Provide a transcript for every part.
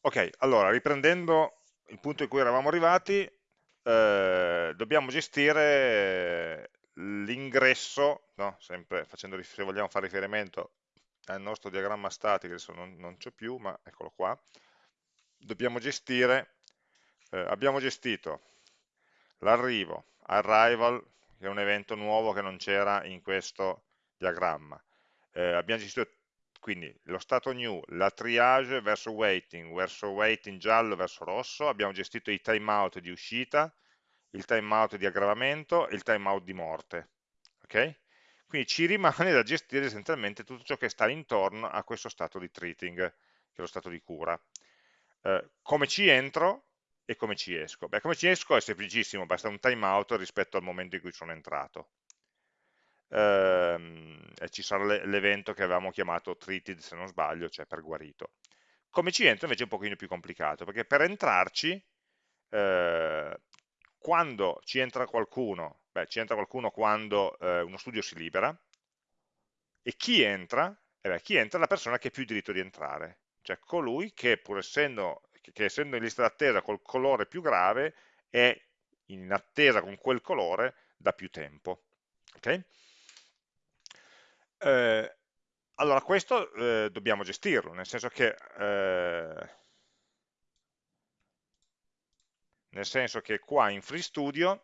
Ok, allora riprendendo il punto in cui eravamo arrivati, eh, dobbiamo gestire l'ingresso, no? sempre facendo, se vogliamo fare riferimento al nostro diagramma statico, adesso non, non c'è più, ma eccolo qua, dobbiamo gestire, eh, abbiamo gestito l'arrivo, arrival, che è un evento nuovo che non c'era in questo diagramma, eh, abbiamo gestito quindi lo stato new, la triage verso waiting, verso waiting giallo verso rosso, abbiamo gestito i timeout di uscita, il timeout di aggravamento e il timeout di morte. ok? Quindi ci rimane da gestire essenzialmente tutto ciò che sta intorno a questo stato di treating, che è lo stato di cura. Eh, come ci entro e come ci esco? Beh, come ci esco è semplicissimo, basta un timeout rispetto al momento in cui sono entrato ehm, e ci sarà l'evento che avevamo chiamato treated se non sbaglio, cioè per guarito. Come ci entra invece è un pochino più complicato, perché per entrarci, eh, quando ci entra qualcuno, beh, ci entra qualcuno quando eh, uno studio si libera, e chi entra? Eh beh, chi entra è la persona che ha più diritto di entrare, cioè colui che pur essendo, che essendo in lista d'attesa col colore più grave, è in attesa con quel colore da più tempo. Okay? Eh, allora, questo eh, dobbiamo gestirlo, nel senso che, eh, nel senso che qua in FreeStudio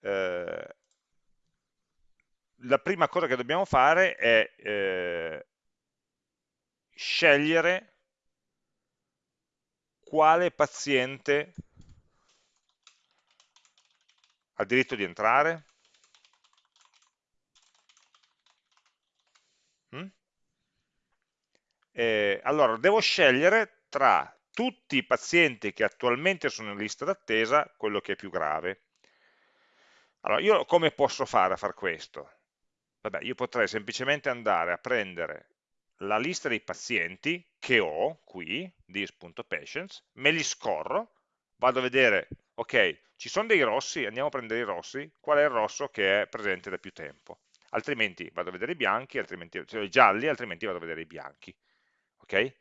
eh, la prima cosa che dobbiamo fare è eh, scegliere quale paziente ha diritto di entrare, eh, allora devo scegliere tra tutti i pazienti che attualmente sono in lista d'attesa quello che è più grave. Allora, io come posso fare a fare questo? Vabbè, io potrei semplicemente andare a prendere la lista dei pazienti che ho qui, this.patients, me li scorro, vado a vedere, ok, ci sono dei rossi, andiamo a prendere i rossi, qual è il rosso che è presente da più tempo? Altrimenti vado a vedere i bianchi, altrimenti, cioè i gialli, altrimenti vado a vedere i bianchi ok?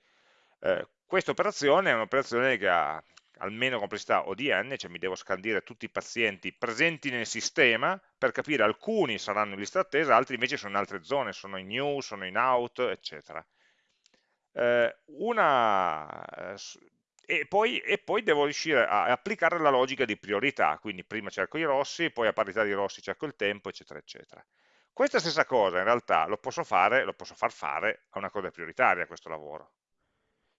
Eh, questa operazione è un'operazione che ha almeno complessità ODN, cioè mi devo scandire tutti i pazienti presenti nel sistema per capire alcuni saranno in lista attesa, altri invece sono in altre zone, sono in new, sono in out, eccetera. Eh, una, eh, e, poi, e, poi, devo riuscire a applicare la logica di priorità, quindi prima cerco i rossi, poi a parità di rossi cerco il tempo, eccetera, eccetera. Questa stessa cosa in realtà lo posso fare, lo posso far fare a una cosa prioritaria questo lavoro.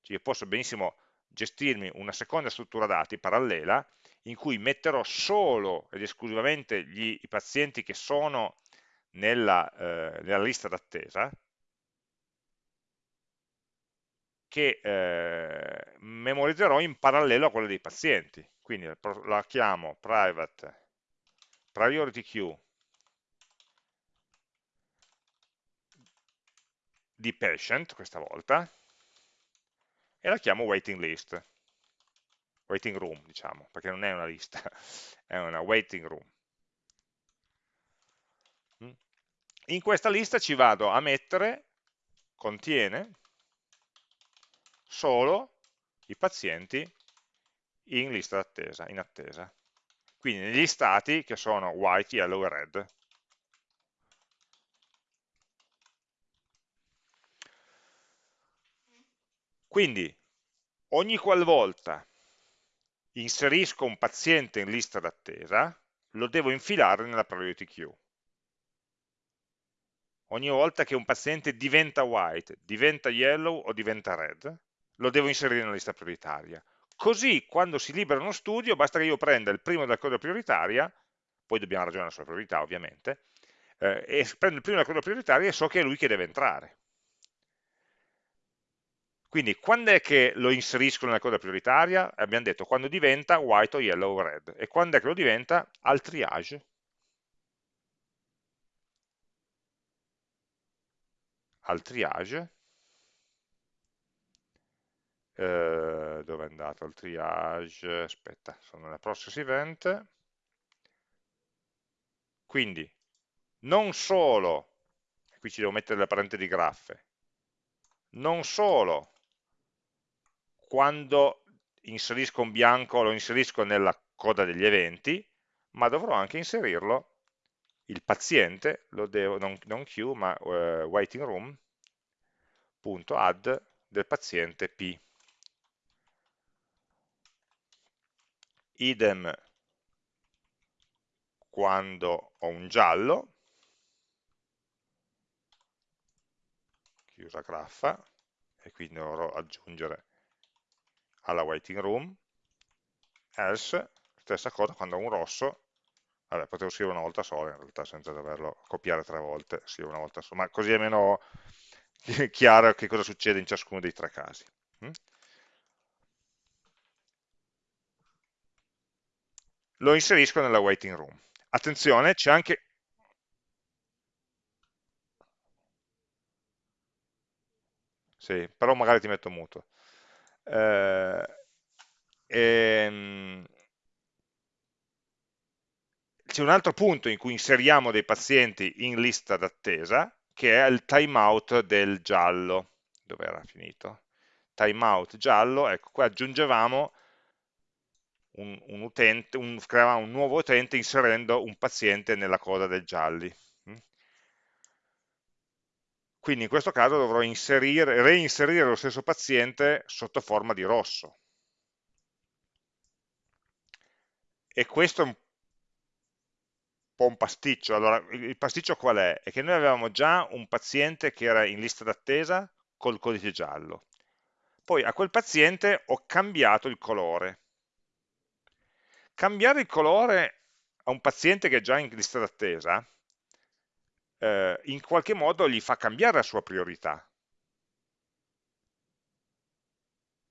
Cioè io posso benissimo gestirmi una seconda struttura dati parallela in cui metterò solo ed esclusivamente gli, i pazienti che sono nella, eh, nella lista d'attesa che eh, memorizzerò in parallelo a quella dei pazienti. Quindi la chiamo private priority queue di patient questa volta e la chiamo waiting list. Waiting room diciamo perché non è una lista è una waiting room. Mm. in questa lista ci vado a mettere contiene solo i pazienti in lista d'attesa in attesa. Quindi negli stati che sono white, yellow e red Quindi ogni qualvolta inserisco un paziente in lista d'attesa, lo devo infilare nella priority queue. Ogni volta che un paziente diventa white, diventa yellow o diventa red, lo devo inserire nella lista prioritaria. Così quando si libera uno studio, basta che io prenda il primo della coda prioritaria, poi dobbiamo ragionare sulla priorità ovviamente, eh, e prendo il primo della coda prioritaria e so che è lui che deve entrare. Quindi quando è che lo inserisco nella coda prioritaria? Abbiamo detto quando diventa white o yellow o red. E quando è che lo diventa? Al triage. Al triage. Eh, dove è andato il triage? Aspetta, sono nella process event. Quindi non solo, qui ci devo mettere la parente di graffe, non solo quando inserisco un bianco lo inserisco nella coda degli eventi, ma dovrò anche inserirlo, il paziente, lo devo, non, non queue, ma uh, waiting room.add del paziente P. Idem quando ho un giallo, chiusa graffa, e quindi dovrò aggiungere alla waiting room, else, stessa cosa quando ho un rosso, vabbè, potevo scrivere una volta sola in realtà senza doverlo copiare tre volte, scrivo una volta sola, ma così è meno chiaro che cosa succede in ciascuno dei tre casi. Mm? Lo inserisco nella waiting room. Attenzione, c'è anche... Sì, però magari ti metto muto. Eh, ehm, c'è un altro punto in cui inseriamo dei pazienti in lista d'attesa, che è il timeout del giallo. Dove era finito? Timeout giallo, ecco, qua aggiungevamo un, un utente, un, creavamo un nuovo utente inserendo un paziente nella coda del gialli. Quindi in questo caso dovrò inserire, reinserire lo stesso paziente sotto forma di rosso. E questo è un po' un pasticcio. Allora, il pasticcio qual è? È che noi avevamo già un paziente che era in lista d'attesa col codice giallo. Poi a quel paziente ho cambiato il colore. Cambiare il colore a un paziente che è già in lista d'attesa, eh, in qualche modo gli fa cambiare la sua priorità.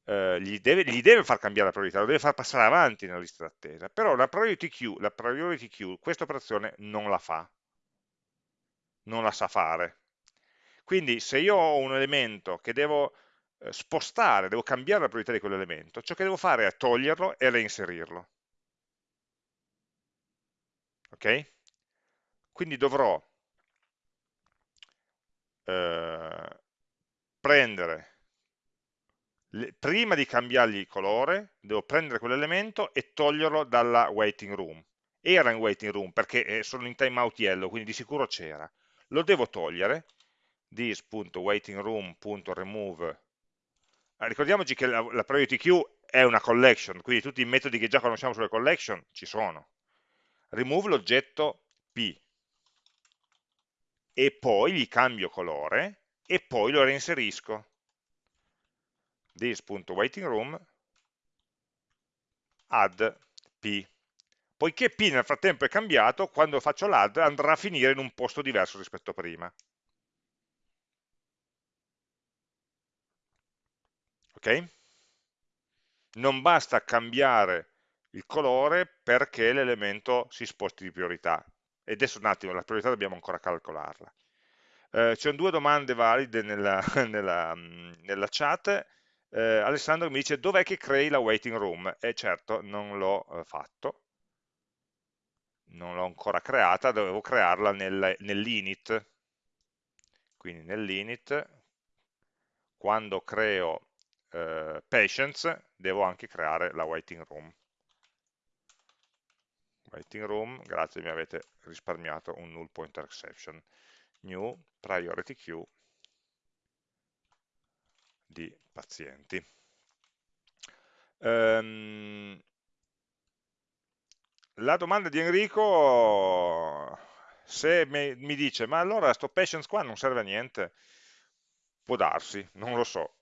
Eh, gli, deve, gli, deve, far cambiare la priorità, lo deve far passare avanti nella lista d'attesa, però la priority queue, la priority queue, questa operazione non la fa, non la sa fare. Quindi se io ho un elemento che devo eh, spostare, devo cambiare la priorità di quell'elemento, ciò che devo fare è toglierlo e reinserirlo ok? Quindi dovrò eh, prendere, prima di cambiargli il colore, devo prendere quell'elemento e toglierlo dalla waiting room. Era in waiting room perché sono in timeout yellow, quindi di sicuro c'era. Lo devo togliere, this.waitingroom.remove ah, ricordiamoci che la, la priority queue è una collection, quindi tutti i metodi che già conosciamo sulle collection ci sono remove l'oggetto P e poi gli cambio colore e poi lo reinserisco this.waitingroom add P poiché P nel frattempo è cambiato quando faccio l'add andrà a finire in un posto diverso rispetto a prima ok? non basta cambiare il colore perché l'elemento si sposti di priorità. E adesso un attimo, la priorità dobbiamo ancora calcolarla. Eh, C'è due domande valide nella, nella, nella chat. Eh, Alessandro mi dice dov'è che crei la waiting room? E certo, non l'ho eh, fatto, non l'ho ancora creata, dovevo crearla nel, nell'init. Quindi nell'init, quando creo eh, patients, devo anche creare la waiting room waiting room, grazie mi avete risparmiato un null pointer exception, new priority queue di pazienti. Um, la domanda di Enrico, se mi, mi dice, ma allora sto patience qua non serve a niente, può darsi, non lo so.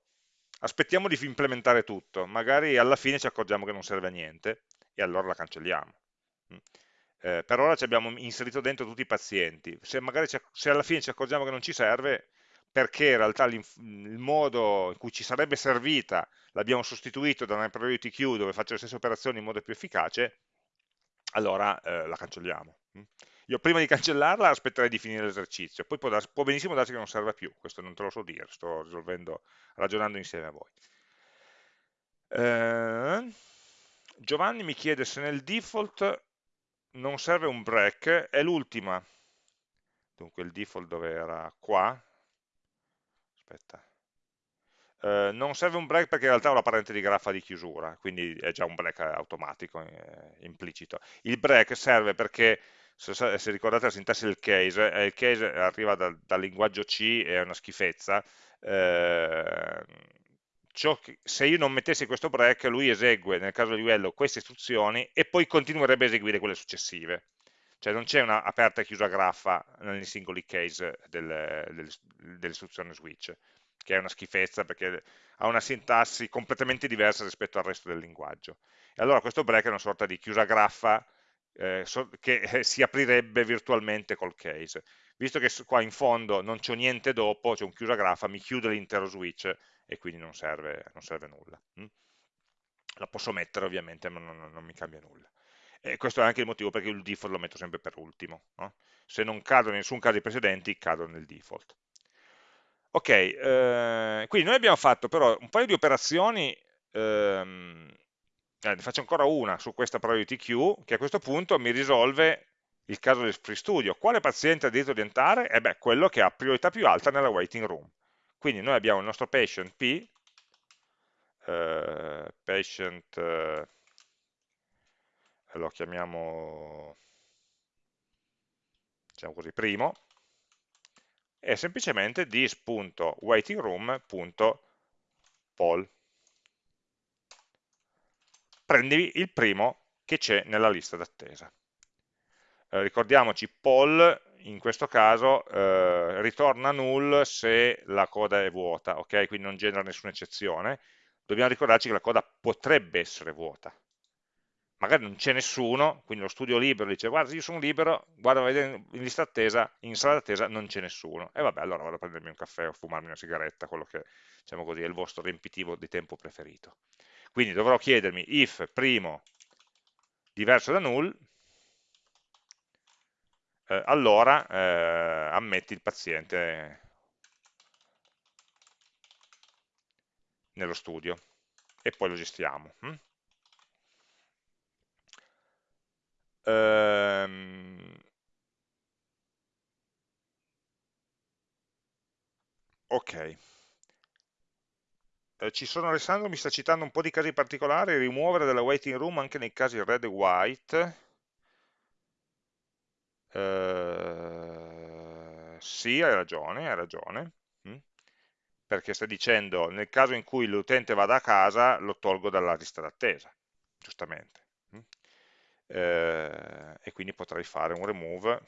Aspettiamo di implementare tutto, magari alla fine ci accorgiamo che non serve a niente e allora la cancelliamo. Mm. Eh, per ora ci abbiamo inserito dentro tutti i pazienti, se, magari se alla fine ci accorgiamo che non ci serve, perché in realtà il modo in cui ci sarebbe servita l'abbiamo sostituito da una priority queue dove faccio le stesse operazioni in modo più efficace, allora eh, la cancelliamo. Mm. Io prima di cancellarla aspetterei di finire l'esercizio, poi può, può, benissimo darsi che non serva più, questo non te lo so dire, sto ragionando insieme a voi. Eh, Giovanni mi chiede se nel default non serve un break, è l'ultima. Dunque il default dove era? Qua. Aspetta. eh, non serve un break perché in realtà ho la parente di graffa di chiusura, quindi è già un break automatico, eh, implicito. Il break serve perché, se, se, ricordate la sintassi del case, eh, il case arriva dal, dal linguaggio C, è una schifezza, eh, che, se io non mettessi questo break, lui esegue, nel caso di livello, queste istruzioni e poi continuerebbe a eseguire quelle successive. Cioè non c'è una aperta e chiusa graffa nei singoli case dell'istruzione switch che è una schifezza perché ha una sintassi completamente diversa rispetto al resto del linguaggio. E allora questo break è una sorta di chiusa graffa eh, che eh, si aprirebbe virtualmente col case. Visto che qua in fondo non c'è niente dopo, c'è un chiusa graffa, mi chiude l'intero switch e quindi non serve, non serve nulla. Mm? La posso mettere ovviamente, ma non, non, mi cambia nulla. E questo è anche il motivo perché il default lo metto sempre per ultimo. No? Se non cado in nessun caso precedenti, cado nel default. Ok, eh, quindi noi abbiamo fatto però un paio di operazioni, ehm, eh, ne faccio ancora una su questa priority queue, che a questo punto mi risolve il caso del free studio. Quale paziente ha diritto di entrare? E beh, quello che ha priorità più alta nella waiting room. Quindi noi abbiamo il nostro patient P, eh, patient, eh, lo chiamiamo, diciamo così, primo, è semplicemente this.waitingroom.poll. Prendi il primo che c'è nella lista d'attesa. Eh, ricordiamoci, poll in questo caso eh, ritorna null se la coda è vuota, ok? Quindi non genera nessuna eccezione. Dobbiamo ricordarci che la coda potrebbe essere vuota magari non c'è nessuno, quindi lo studio libero dice guarda io sono libero, guarda in lista attesa, in sala d'attesa non c'è nessuno, e vabbè allora vado a prendermi un caffè o fumarmi una sigaretta, quello che diciamo così è il vostro riempitivo di tempo preferito. Quindi dovrò chiedermi if primo diverso da null, eh, allora eh, ammetti il paziente nello studio e poi lo gestiamo. Hm? Ehm, ok. Eh, ci sono Alessandro, mi sta citando un po' di casi particolari, rimuovere dalla waiting room anche nei casi red e white. Eh, sì, hai ragione, hai ragione. Perché stai dicendo, nel caso in cui l'utente vada a casa, lo tolgo dalla lista d'attesa, giustamente eh, e quindi potrei fare un remove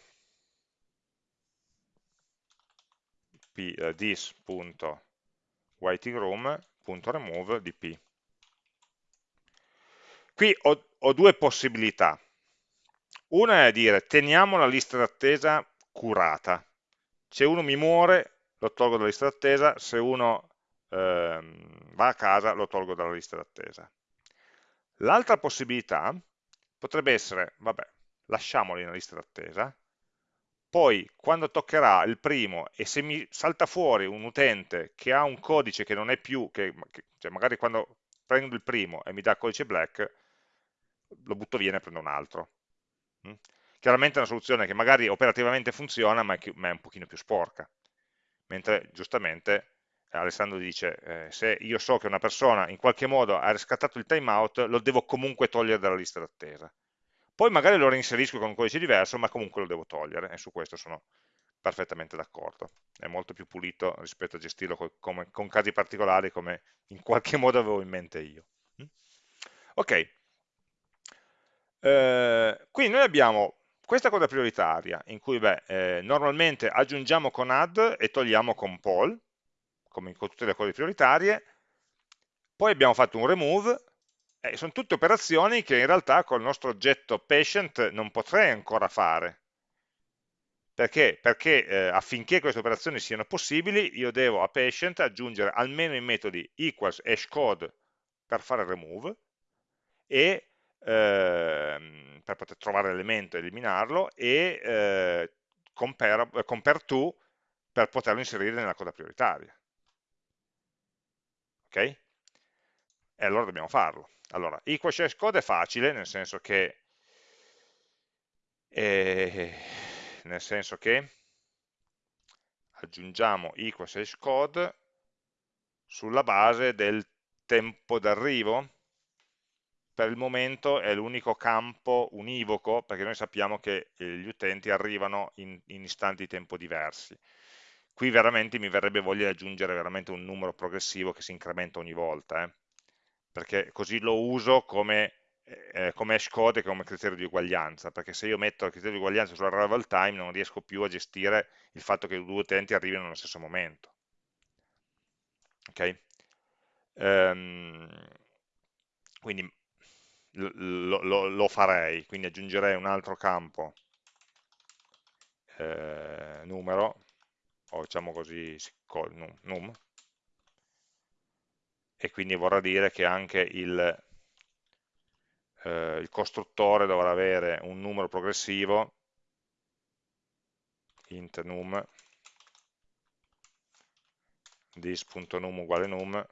this.waitingroom.remove di p. Qui ho, ho due possibilità. Una è dire teniamo la lista d'attesa curata. Se uno mi muore lo tolgo dalla lista d'attesa, se uno ehm, va a casa lo tolgo dalla lista d'attesa. L'altra possibilità potrebbe essere, vabbè, lasciamoli nella lista d'attesa, poi quando toccherà il primo e se mi salta fuori un utente che ha un codice che non è più, che, che, cioè magari quando prendo il primo e mi dà codice black, lo butto via e ne prendo un altro. Mm? Chiaramente è una soluzione che magari operativamente funziona, ma è, un pochino più sporca. Mentre giustamente Alessandro dice, eh, se io so che una persona in qualche modo ha riscattato il timeout, lo devo comunque togliere dalla lista d'attesa. Poi magari lo reinserisco con un codice diverso, ma comunque lo devo togliere, e su questo sono perfettamente d'accordo. È molto più pulito rispetto a gestirlo con, come, con casi particolari come in qualche modo avevo in mente io. Mm? Ok, eh, quindi noi abbiamo questa cosa prioritaria, in cui beh, eh, normalmente aggiungiamo con add e togliamo con poll, come con tutte le cose prioritarie, poi abbiamo fatto un remove, e sono tutte operazioni che in realtà col nostro oggetto patient non potrei ancora fare. Perché? Perché eh, affinché queste operazioni siano possibili, io devo a patient aggiungere almeno i metodi equals hashcode per fare remove e eh, per poter trovare l'elemento e eliminarlo e eh, compare, compare to per poterlo inserire nella coda prioritaria ok? E allora dobbiamo farlo. Allora, equal shares code è facile, nel senso che, eh, nel senso che aggiungiamo equal shares code sulla base del tempo d'arrivo, per il momento è l'unico campo univoco, perché noi sappiamo che eh, gli utenti arrivano in, in istanti di tempo diversi. Qui veramente mi verrebbe voglia di aggiungere veramente un numero progressivo che si incrementa ogni volta, eh? perché così lo uso come, eh, come hash code e come criterio di uguaglianza, perché se io metto il criterio di uguaglianza sull'arrival time non riesco più a gestire il fatto che due utenti arrivino nello stesso momento. Ok? Um, quindi lo, lo, lo, farei, quindi aggiungerei un altro campo eh, numero, o diciamo così num, num, e quindi vorrà dire che anche il, eh, il costruttore dovrà avere un numero progressivo int num dis.num uguale num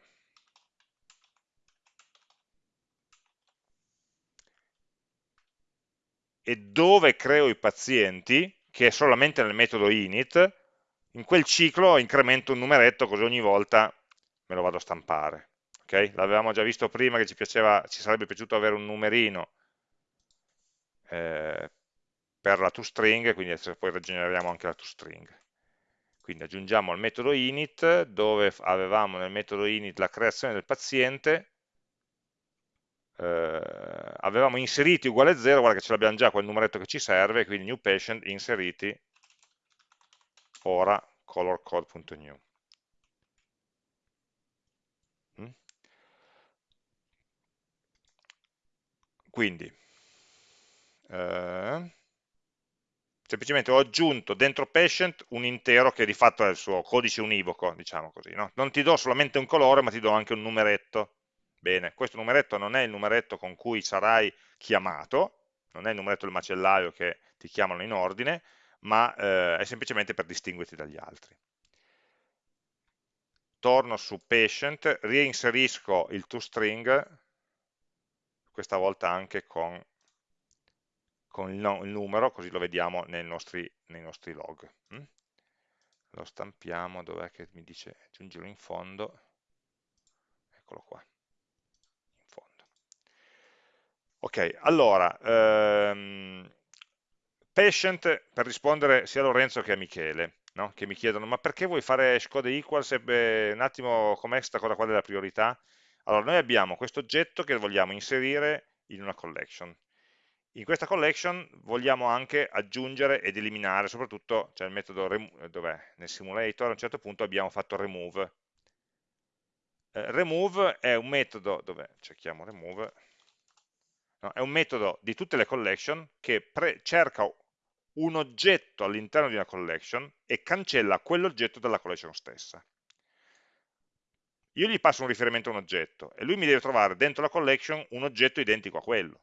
e dove creo i pazienti, che è solamente nel metodo init, in quel ciclo incremento un numeretto così ogni volta me lo vado a stampare. Okay? L'avevamo già visto prima che ci, piaceva, ci sarebbe piaciuto avere un numerino eh, per la toString, quindi poi rigeneriamo anche la toString. Quindi aggiungiamo al metodo init, dove avevamo nel metodo init la creazione del paziente, eh, avevamo inseriti uguale 0, guarda che ce l'abbiamo già quel numeretto che ci serve, quindi new patient inseriti, ora colorcode.new. Mm? Quindi, eh, semplicemente ho aggiunto dentro patient un intero che di fatto è il suo codice univoco, diciamo così. No? Non ti do solamente un colore, ma ti do anche un numeretto Bene, questo numeretto non è il numeretto con cui sarai chiamato, non è il numeretto del macellaio che ti chiamano in ordine, ma eh, è semplicemente per distinguerti dagli altri. Torno su patient, reinserisco il toString, questa volta anche con, con il, no, il, numero, così lo vediamo nei nostri, nei nostri log. Mm? Lo stampiamo, dov'è che mi dice aggiungilo in fondo, eccolo qua. Ok, allora, ehm, patient per rispondere sia a Lorenzo che a Michele, no? che mi chiedono ma perché vuoi fare hashcode equals? E, un attimo, com'è questa cosa qua della priorità? Allora, noi abbiamo questo oggetto che vogliamo inserire in una collection. In questa collection vogliamo anche aggiungere ed eliminare, soprattutto c'è il metodo dov'è? Nel simulator a un certo punto abbiamo fatto remove. Eh, remove è un metodo, dove cerchiamo remove, no? è un metodo di tutte le collection che cerca un oggetto all'interno di una collection e cancella quell'oggetto dalla collection stessa. Io gli passo un riferimento a un oggetto e lui mi deve trovare dentro la collection un oggetto identico a quello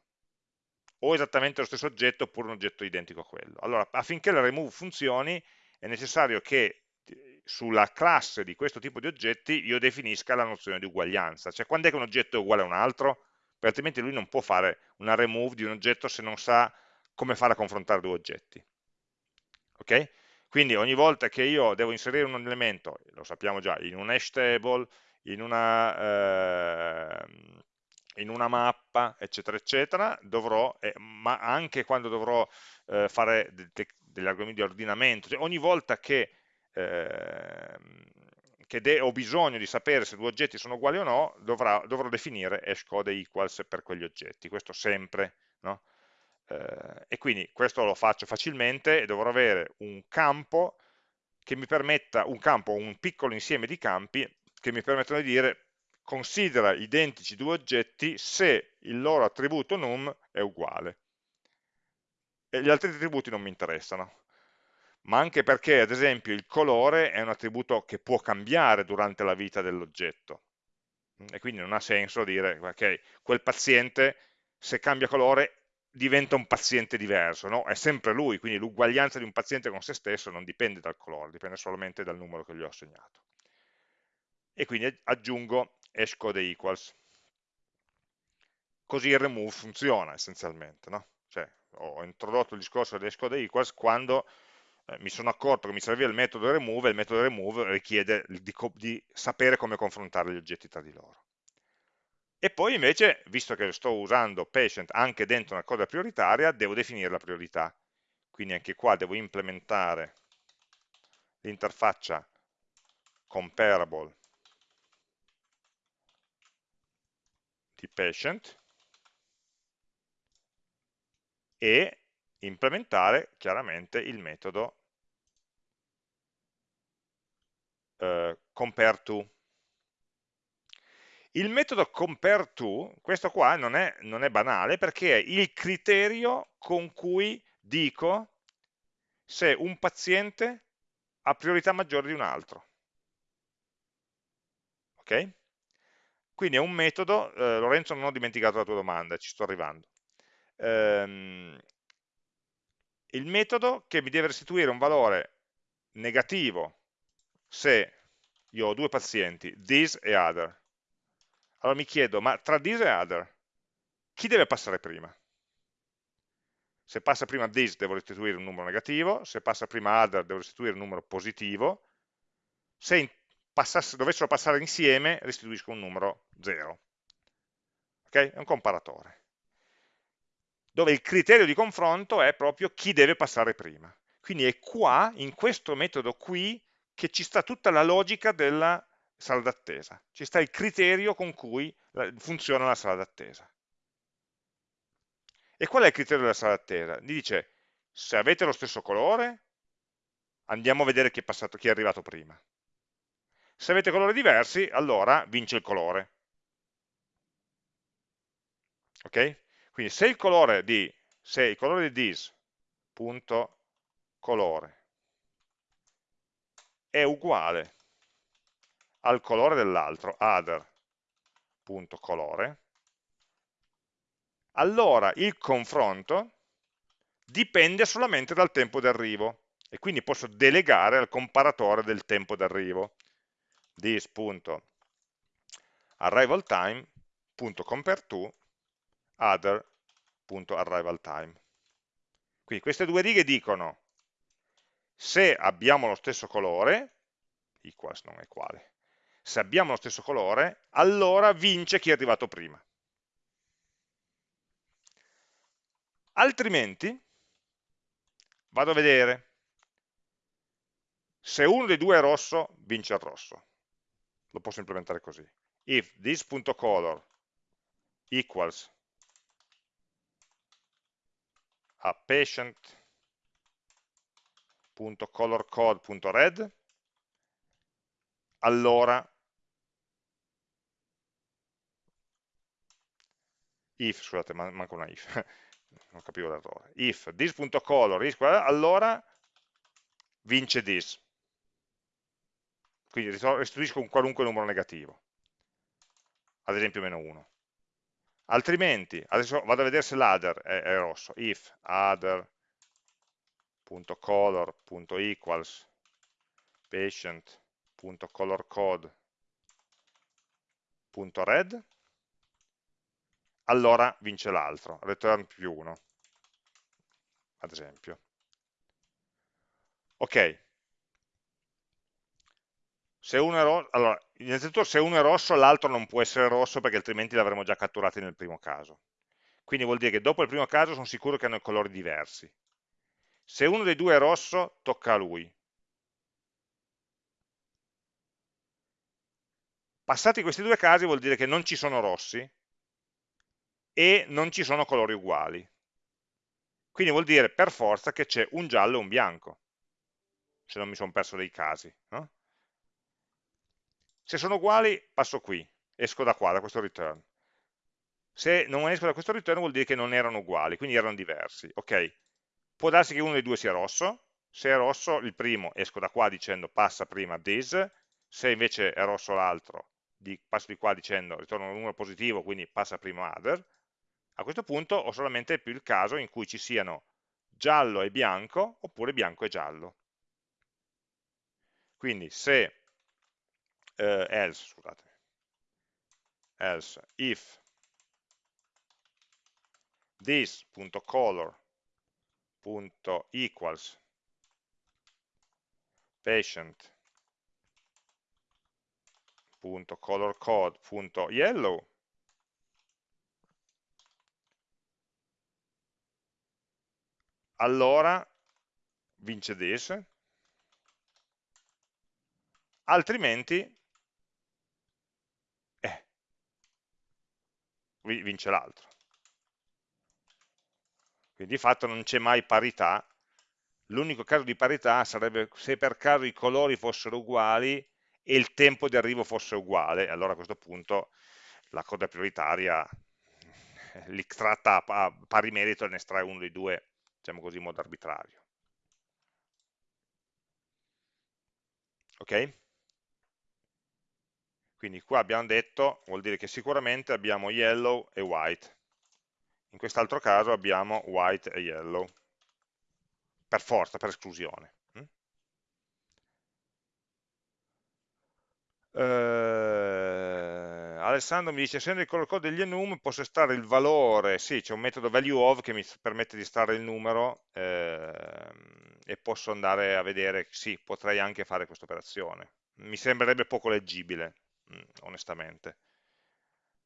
o esattamente lo stesso oggetto oppure un oggetto identico a quello. Allora, affinché la remove funzioni è necessario che eh, sulla classe di questo tipo di oggetti io definisca la nozione di uguaglianza, cioè quando è che un oggetto è uguale a un altro? Perché altrimenti lui non può fare una remove di un oggetto se non sa come fare a confrontare due oggetti. Ok? Quindi ogni volta che io devo inserire un elemento, lo sappiamo già, in un hash table, in una, eh, in una mappa, eccetera, eccetera, dovrò, eh, ma anche quando dovrò eh, fare de de degli argomenti di ordinamento, cioè ogni volta che ehm, che ho bisogno di sapere se due oggetti sono uguali o no, dovrà, dovrò definire hashcode equals per quegli oggetti, questo sempre, no? eh, e quindi questo lo faccio facilmente e dovrò avere un campo che mi permetta, un campo, un piccolo insieme di campi che mi permettono di dire considera identici due oggetti se il loro attributo num è uguale. E gli altri attributi non mi interessano ma anche perché ad esempio il colore è un attributo che può cambiare durante la vita dell'oggetto e quindi non ha senso dire ok, quel paziente se cambia colore diventa un paziente diverso, no? è sempre lui, quindi l'uguaglianza di un paziente con se stesso non dipende dal colore, dipende solamente dal numero che gli ho assegnato. E quindi aggiungo hashcode equals. Così il remove funziona essenzialmente, no? Cioè, ho introdotto il discorso di hashcode equals quando eh, mi sono accorto che mi serviva il metodo remove, e il metodo remove richiede di, di sapere come confrontare gli oggetti tra di loro. E poi invece, visto che sto usando patient anche dentro una coda prioritaria, devo definire la priorità. Quindi anche qua devo implementare l'interfaccia comparable di patient e implementare chiaramente il metodo eh, compare to. Il metodo compare to, questo qua non è, non è banale perché è il criterio con cui dico se un paziente ha priorità maggiore di un altro. Ok? Quindi è un metodo, eh, Lorenzo non ho dimenticato la tua domanda, ci sto arrivando. Ehm, il metodo che mi deve restituire un valore negativo se io ho due pazienti, this e other. Allora mi chiedo, ma tra this e other, chi deve passare prima? Se passa prima this devo restituire un numero negativo, se passa prima other devo restituire un numero positivo, se dovessero passare insieme restituisco un numero 0. Ok? È un comparatore. Dove il criterio di confronto è proprio chi deve passare prima. Quindi è qua, in questo metodo qui, che ci sta tutta la logica della sala d'attesa. Ci sta il criterio con cui funziona la sala d'attesa. E qual è il criterio della sala d'attesa? Gli dice, se avete lo stesso colore, andiamo a vedere chi è, passato, chi è arrivato prima. Se avete colori diversi, allora vince il colore. Ok? Quindi se il colore di, se il colore di this, punto colore, è uguale al colore dell'altro, other.colore, allora il confronto dipende solamente dal tempo d'arrivo e quindi posso delegare al comparatore del tempo d'arrivo. this.arrivalTime.compareTo other.arrivalTime. Quindi queste due righe dicono se abbiamo lo stesso colore, equals non è quale, se abbiamo lo stesso colore, allora vince chi è arrivato prima. Altrimenti vado a vedere se uno dei due è rosso, vince il rosso lo posso implementare così. If this.color equals a patient.colorcode.red, allora if, scusate, manca una if, non capivo l'errore, if this.color equals, allora vince this quindi restituisco un qualunque numero negativo, ad esempio meno 1. Altrimenti, adesso vado a vedere se l'other è, è rosso, if other.color.equals patient.colorcode.red allora vince l'altro, return più 1, ad esempio. Ok, se uno è rosso, allora, innanzitutto se uno è rosso l'altro non può essere rosso perché altrimenti l'avremmo già catturato nel primo caso. Quindi vuol dire che dopo il primo caso sono sicuro che hanno colori diversi. Se uno dei due è rosso, tocca a lui. Passati questi due casi vuol dire che non ci sono rossi e non ci sono colori uguali. Quindi vuol dire per forza che c'è un giallo e un bianco, se non mi sono perso dei casi. No? Se sono uguali, passo qui, esco da qua, da questo return. Se non esco da questo return vuol dire che non erano uguali, quindi erano diversi. Ok, può darsi che uno dei due sia rosso, se è rosso il primo esco da qua dicendo passa prima this, se invece è rosso l'altro passo di qua dicendo ritorno un numero positivo, quindi passa prima other, a questo punto ho solamente più il caso in cui ci siano giallo e bianco oppure bianco e giallo. Quindi se eh, else, scusate, else. If. This.color.equals patient.colorcode.yellow allora vince this, altrimenti vince l'altro. Quindi di fatto non c'è mai parità, l'unico caso di parità sarebbe se per caso i colori fossero uguali e il tempo di arrivo fosse uguale, allora a questo punto la coda prioritaria li tratta a pari merito e ne estrae uno dei due diciamo così, in modo arbitrario. Ok? Quindi qua abbiamo detto, vuol dire che sicuramente abbiamo yellow e white. In quest'altro caso abbiamo white e yellow. Per forza, per esclusione. Eh, Alessandro mi dice, essendo il color code degli enum, posso estrarre il valore, sì, c'è un metodo value of che mi permette di estrarre il numero eh, e posso andare a vedere, sì, potrei anche fare questa operazione. Mi sembrerebbe poco leggibile, onestamente.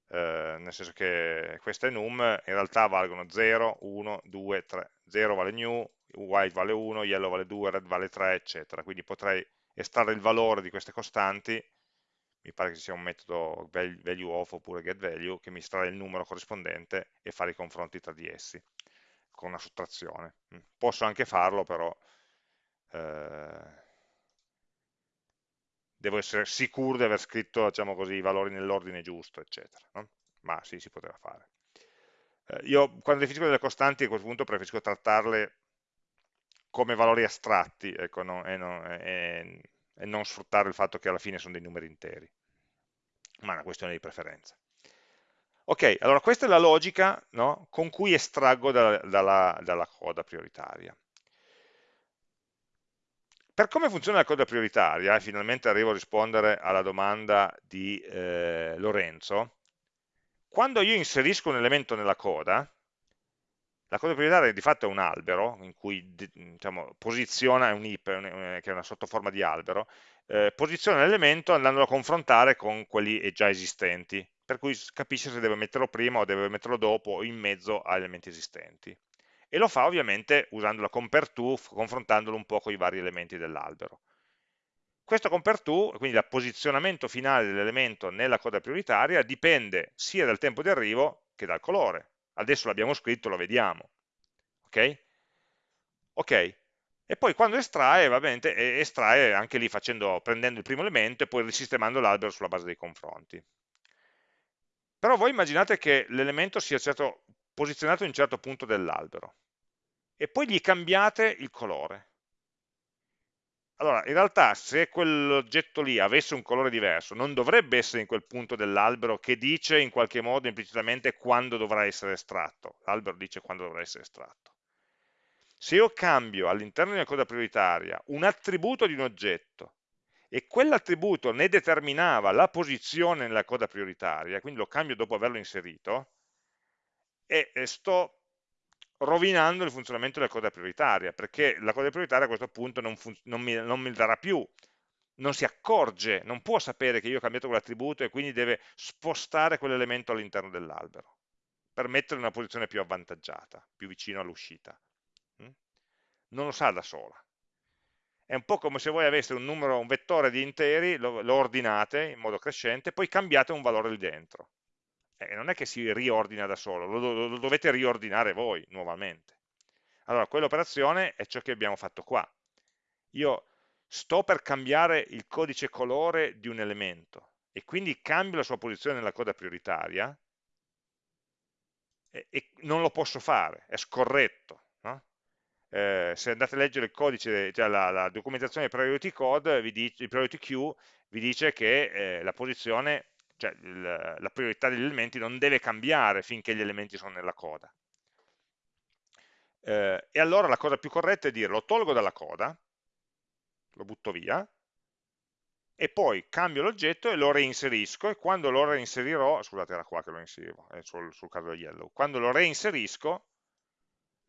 Eh, nel senso che queste enum in realtà valgono 0, 1, 2, 3. 0 vale new, white vale 1, yellow vale 2, red vale 3, eccetera. Quindi potrei estrarre il valore di queste costanti mi pare che ci sia un metodo value of oppure getValue che mi estrae il numero corrispondente e fare i confronti tra di essi con una sottrazione. Mm. Posso anche farlo, però eh, devo essere sicuro di aver scritto diciamo così, i valori nell'ordine giusto, eccetera. No? Ma sì, si poteva fare. Eh, io quando definisco delle costanti a questo punto preferisco trattarle come valori astratti ecco, no? e, no, e, e non sfruttare il fatto che alla fine sono dei numeri interi, ma è una questione di preferenza. Ok, allora questa è la logica no, con cui estraggo da, dalla, dalla coda prioritaria. Per come funziona la coda prioritaria, e finalmente arrivo a rispondere alla domanda di eh, Lorenzo, quando io inserisco un elemento nella coda, la coda prioritaria di fatto è un albero in cui diciamo, posiziona, un heap, che è una sottoforma di albero, eh, posiziona l'elemento andandolo a confrontare con quelli già esistenti, per cui capisce se deve metterlo prima o deve metterlo dopo o in mezzo agli elementi esistenti. E lo fa ovviamente usando la compare-to, confrontandolo un po' con i vari elementi dell'albero. Questo compare-to, quindi il posizionamento finale dell'elemento nella coda prioritaria, dipende sia dal tempo di arrivo che dal colore adesso l'abbiamo scritto, lo vediamo. Ok? Ok, e poi quando estrae, va bene, estrae anche lì facendo, prendendo il primo elemento e poi risistemando l'albero sulla base dei confronti. Però voi immaginate che l'elemento sia certo, posizionato in un certo punto dell'albero e poi gli cambiate il colore. Allora, in realtà se quell'oggetto lì avesse un colore diverso, non dovrebbe essere in quel punto dell'albero che dice in qualche modo implicitamente quando dovrà essere estratto. L'albero dice quando dovrà essere estratto. Se io cambio all'interno di una coda prioritaria un attributo di un oggetto e quell'attributo ne determinava la posizione nella coda prioritaria, quindi lo cambio dopo averlo inserito, e sto rovinando il funzionamento della coda prioritaria, perché la coda prioritaria a questo punto non, non, mi, non mi darà più, non si accorge, non può sapere che io ho cambiato quell'attributo e quindi deve spostare quell'elemento all'interno dell'albero, per metterlo in una posizione più avvantaggiata, più vicino all'uscita. Mm? Non lo sa da sola. È un po' come se voi aveste un numero, un vettore di interi, lo, lo ordinate in modo crescente, poi cambiate un valore lì dentro eh, non è che si riordina da solo, lo, lo, dovete riordinare voi nuovamente. Allora, quell'operazione è ciò che abbiamo fatto qua. Io sto per cambiare il codice colore di un elemento e quindi cambio la sua posizione nella coda prioritaria e, e non lo posso fare, è scorretto. No? Eh, se andate a leggere il codice, cioè la, la documentazione priority code, vi dice, priority queue vi dice che eh, la posizione cioè il, la priorità degli elementi non deve cambiare finché gli elementi sono nella coda. Eh, e allora la cosa più corretta è dire lo tolgo dalla coda, lo butto via, e poi cambio l'oggetto e lo reinserisco, e quando lo reinserirò, scusate era qua che lo inserivo, è sul, sul caso del yellow, quando lo reinserisco,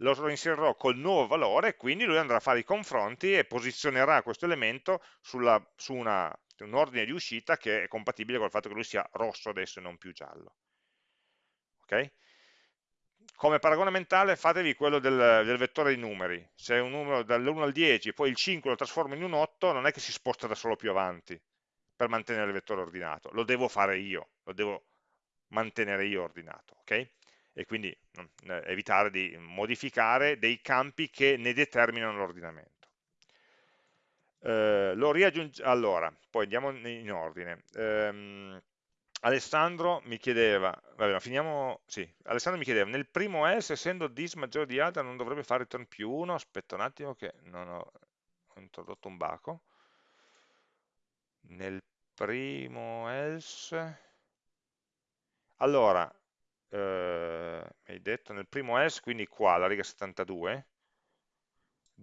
lo inserirò col nuovo valore, quindi lui andrà a fare i confronti e posizionerà questo elemento sulla, su una, un ordine di uscita che è compatibile col fatto che lui sia rosso adesso e non più giallo. Ok? Come paragone mentale fatevi quello del, del vettore di numeri, se è un numero dall'1 al 10 poi il 5 lo trasformo in un 8 non è che si sposta da solo più avanti per mantenere il vettore ordinato, lo devo fare io, lo devo mantenere io ordinato, ok? E quindi eh, evitare di modificare dei campi che ne determinano l'ordinamento. Eh, lo allora, poi andiamo in ordine. Eh, Alessandro mi chiedeva, vabbè, finiamo, sì, Alessandro mi chiedeva, nel primo else, essendo dis maggiore di alta, non dovrebbe fare return più 1? Aspetta un attimo che non ho, ho introdotto un baco. Nel primo else, allora, eh, hai detto nel primo else, quindi qua, la riga 72,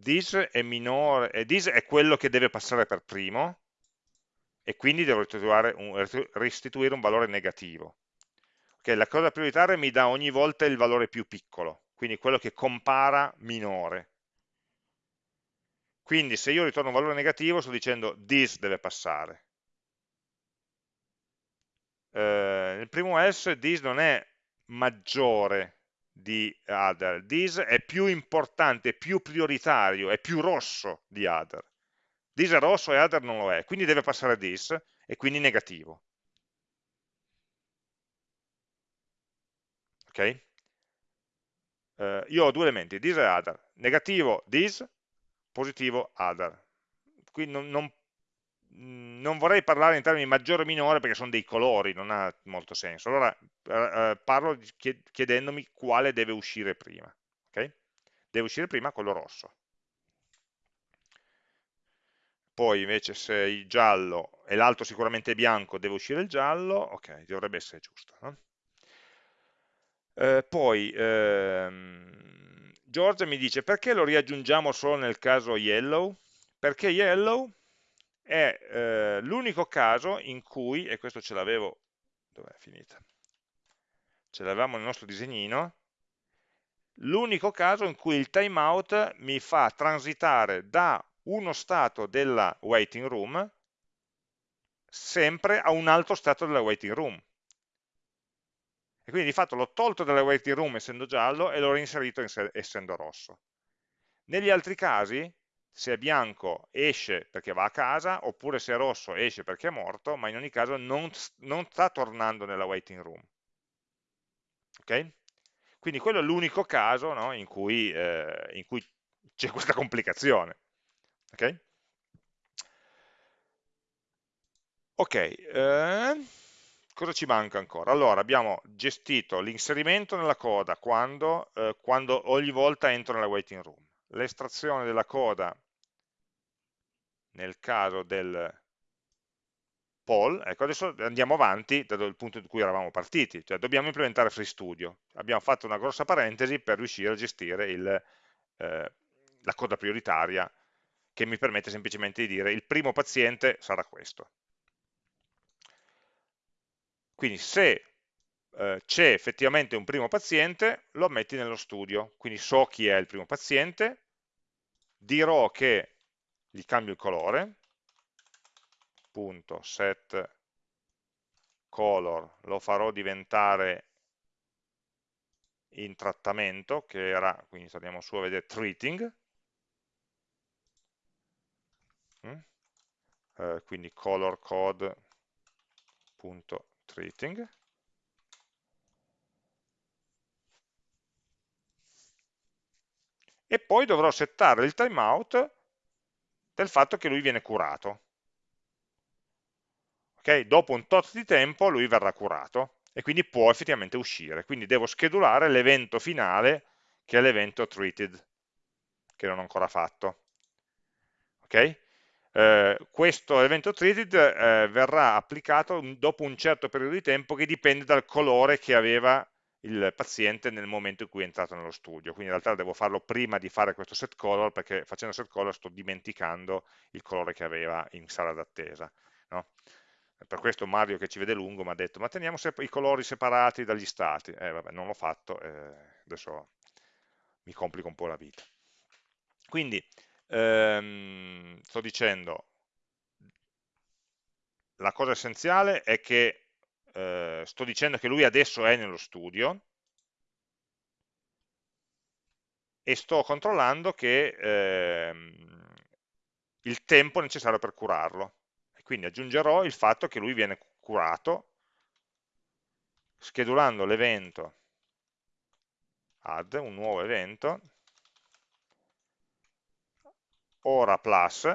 this è minore, e this è quello che deve passare per primo, e quindi devo restituire un, restituire un valore negativo. Okay, la cosa prioritaria mi dà ogni volta il valore più piccolo, quindi quello che compara minore. Quindi se io ritorno un valore negativo sto dicendo this deve passare. Eh, nel primo else this non è maggiore di other, this è più importante, più prioritario, è più rosso di other this è rosso e other non lo è, quindi deve passare this e quindi negativo. Ok? Uh, io ho due elementi, this e other, negativo this, positivo other. Quindi non, non, non, vorrei parlare in termini maggiore o minore perché sono dei colori, non ha molto senso. Allora uh, parlo chiedendomi quale deve uscire prima. Okay? Deve uscire prima quello rosso poi invece se il giallo e l'altro sicuramente bianco, deve uscire il giallo, ok, dovrebbe essere giusto. No? Eh, poi ehm, Giorgia mi dice perché lo riaggiungiamo solo nel caso yellow? Perché yellow è eh, l'unico caso in cui, e questo ce l'avevo, dov'è finita? Ce l'avevamo nel nostro disegnino, l'unico caso in cui il timeout mi fa transitare da uno stato della waiting room sempre a un altro stato della waiting room. E quindi di fatto l'ho tolto dalla waiting room essendo giallo e l'ho reinserito essendo rosso. Negli altri casi, se è bianco esce perché va a casa, oppure se è rosso esce perché è morto, ma in ogni caso non, non sta tornando nella waiting room. Ok? Quindi quello è l'unico caso no, in cui, eh, cui c'è questa complicazione. Ok? Ok, eh, cosa ci manca ancora? Allora, abbiamo gestito l'inserimento nella coda quando, eh, quando ogni volta entro nella waiting room, l'estrazione della coda nel caso del poll, ecco adesso andiamo avanti dal punto in cui eravamo partiti, cioè dobbiamo implementare FreeStudio, abbiamo fatto una grossa parentesi per riuscire a gestire il, eh, la coda prioritaria che mi permette semplicemente di dire il primo paziente sarà questo. Quindi se eh, c'è effettivamente un primo paziente, lo metti nello studio, quindi so chi è il primo paziente, dirò che gli cambio il colore, punto set color, lo farò diventare in trattamento, che era, quindi torniamo su a vedere treating, mm? eh, quindi color code.treating e poi dovrò settare il timeout del fatto che lui viene curato. Okay? Dopo un tot di tempo lui verrà curato e quindi può effettivamente uscire. Quindi devo schedulare l'evento finale che è l'evento treated, che non ho ancora fatto. Okay? eh, questo evento treated eh, verrà applicato dopo un certo periodo di tempo che dipende dal colore che aveva il paziente nel momento in cui è entrato nello studio, quindi in realtà devo farlo prima di fare questo set color perché facendo set color sto dimenticando il colore che aveva in sala d'attesa. No? Per questo Mario che ci vede lungo mi ha detto ma teniamo i colori separati dagli stati, eh, vabbè, non l'ho fatto, eh, adesso mi complico un po' la vita. Quindi, ehm, sto dicendo, la cosa essenziale è che eh, sto dicendo che lui adesso è nello studio e sto controllando che ehm, il tempo necessario per curarlo. E quindi aggiungerò il fatto che lui viene curato schedulando l'evento add, un nuovo evento, ora plus,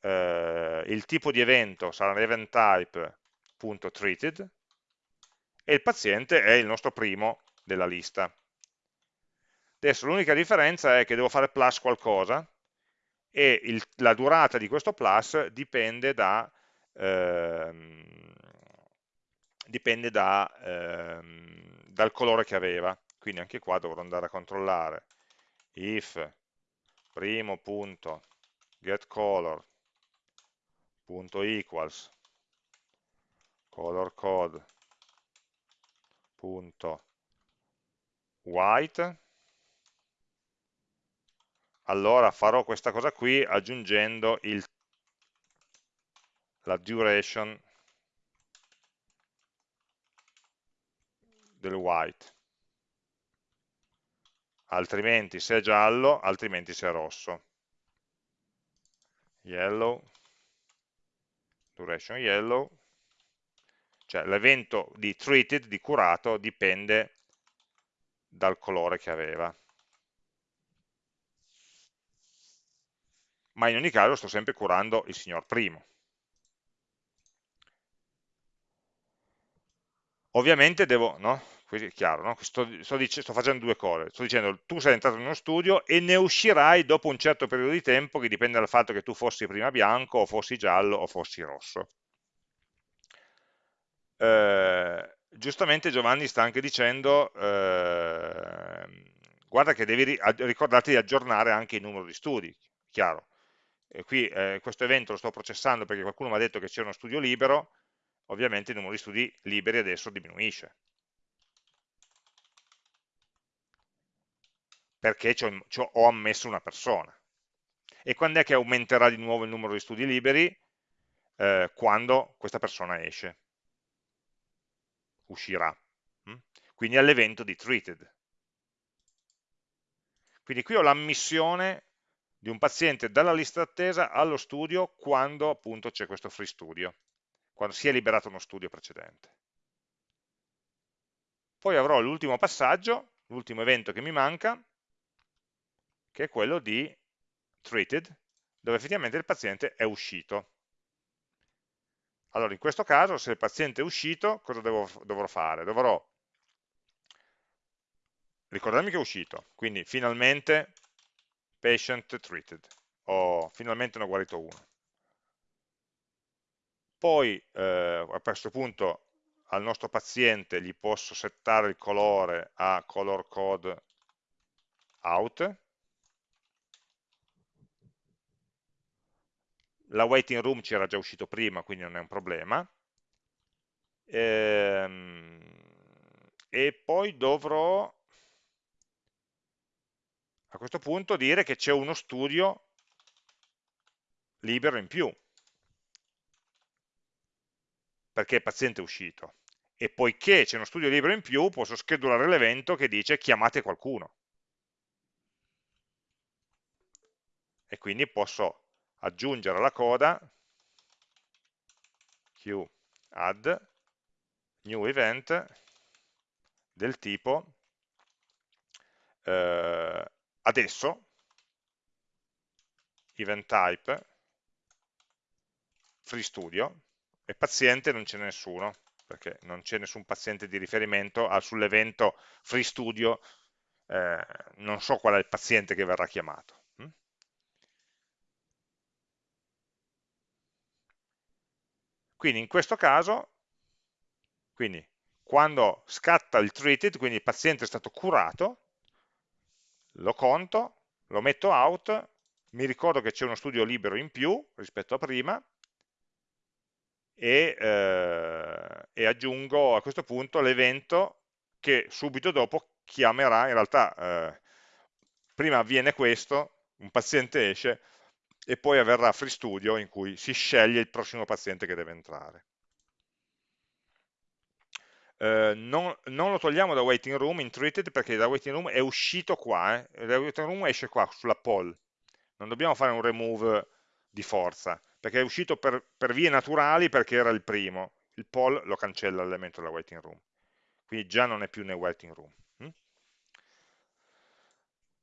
eh, il tipo di evento sarà event type.treated e il paziente è il nostro primo della lista. Adesso l'unica differenza è che devo fare plus qualcosa e il, la durata di questo plus dipende da, ehm, dipende da ehm, dal colore che aveva. Quindi anche qua dovrò andare a controllare if primo punto equals. Color code. Punto. White. Allora farò questa cosa qui aggiungendo il, la duration del white. Altrimenti se è giallo, altrimenti se è rosso. Yellow duration yellow. Cioè l'evento di treated, di curato, dipende dal colore che aveva. Ma in ogni caso sto sempre curando il signor primo. Ovviamente devo, no? È chiaro, no? sto, sto, sto, facendo due cose, sto dicendo tu sei entrato in uno studio e ne uscirai dopo un certo periodo di tempo che dipende dal fatto che tu fossi prima bianco, o fossi giallo, o fossi rosso. Eh, giustamente Giovanni sta anche dicendo, eh, guarda che devi ricordarti di aggiornare anche il numero di studi, chiaro. E qui eh, questo evento lo sto processando perché qualcuno mi ha detto che c'è uno studio libero, ovviamente il numero di studi liberi adesso diminuisce. Perché ho, ammesso una persona. E quando è che aumenterà di nuovo il numero di studi liberi? Eh, quando questa persona esce, uscirà. Mm? Quindi all'evento di treated. Quindi qui ho l'ammissione di un paziente dalla lista d'attesa allo studio quando appunto c'è questo free studio quando si è liberato uno studio precedente. Poi avrò l'ultimo passaggio, l'ultimo evento che mi manca, che è quello di treated, dove effettivamente il paziente è uscito. Allora, in questo caso, se il paziente è uscito, cosa devo, dovrò fare? Dovrò ricordarmi che è uscito, quindi finalmente patient treated, o finalmente ne ho guarito uno poi eh, a questo punto al nostro paziente gli posso settare il colore a color code out la waiting room ci era già uscito prima quindi non è un problema ehm, e poi dovrò a questo punto dire che c'è uno studio libero in più perché il paziente è uscito. E poiché c'è uno studio libero in più, posso schedulare l'evento che dice chiamate qualcuno. E quindi posso aggiungere alla coda q add new event del tipo eh, adesso event type free studio e paziente non ce n'è nessuno, perché non c'è nessun paziente di riferimento sull'evento free studio, eh, non so qual è il paziente che verrà chiamato. Quindi in questo caso, quindi, quando scatta il treated, quindi il paziente è stato curato, lo conto, lo metto out, mi ricordo che c'è uno studio libero in più rispetto a prima, e, eh, e aggiungo a questo punto l'evento che subito dopo chiamerà, in realtà eh, prima avviene questo, un paziente esce, e poi avverrà Free Studio in cui si sceglie il prossimo paziente che deve entrare. Eh, non, non, lo togliamo da waiting room in treated perché da waiting room è uscito qua, eh, da waiting room esce qua sulla poll, non dobbiamo fare un remove di forza, perché è uscito per, per vie naturali perché era il primo, il poll lo cancella l'elemento della waiting room, quindi già non è più nel waiting room. Hm?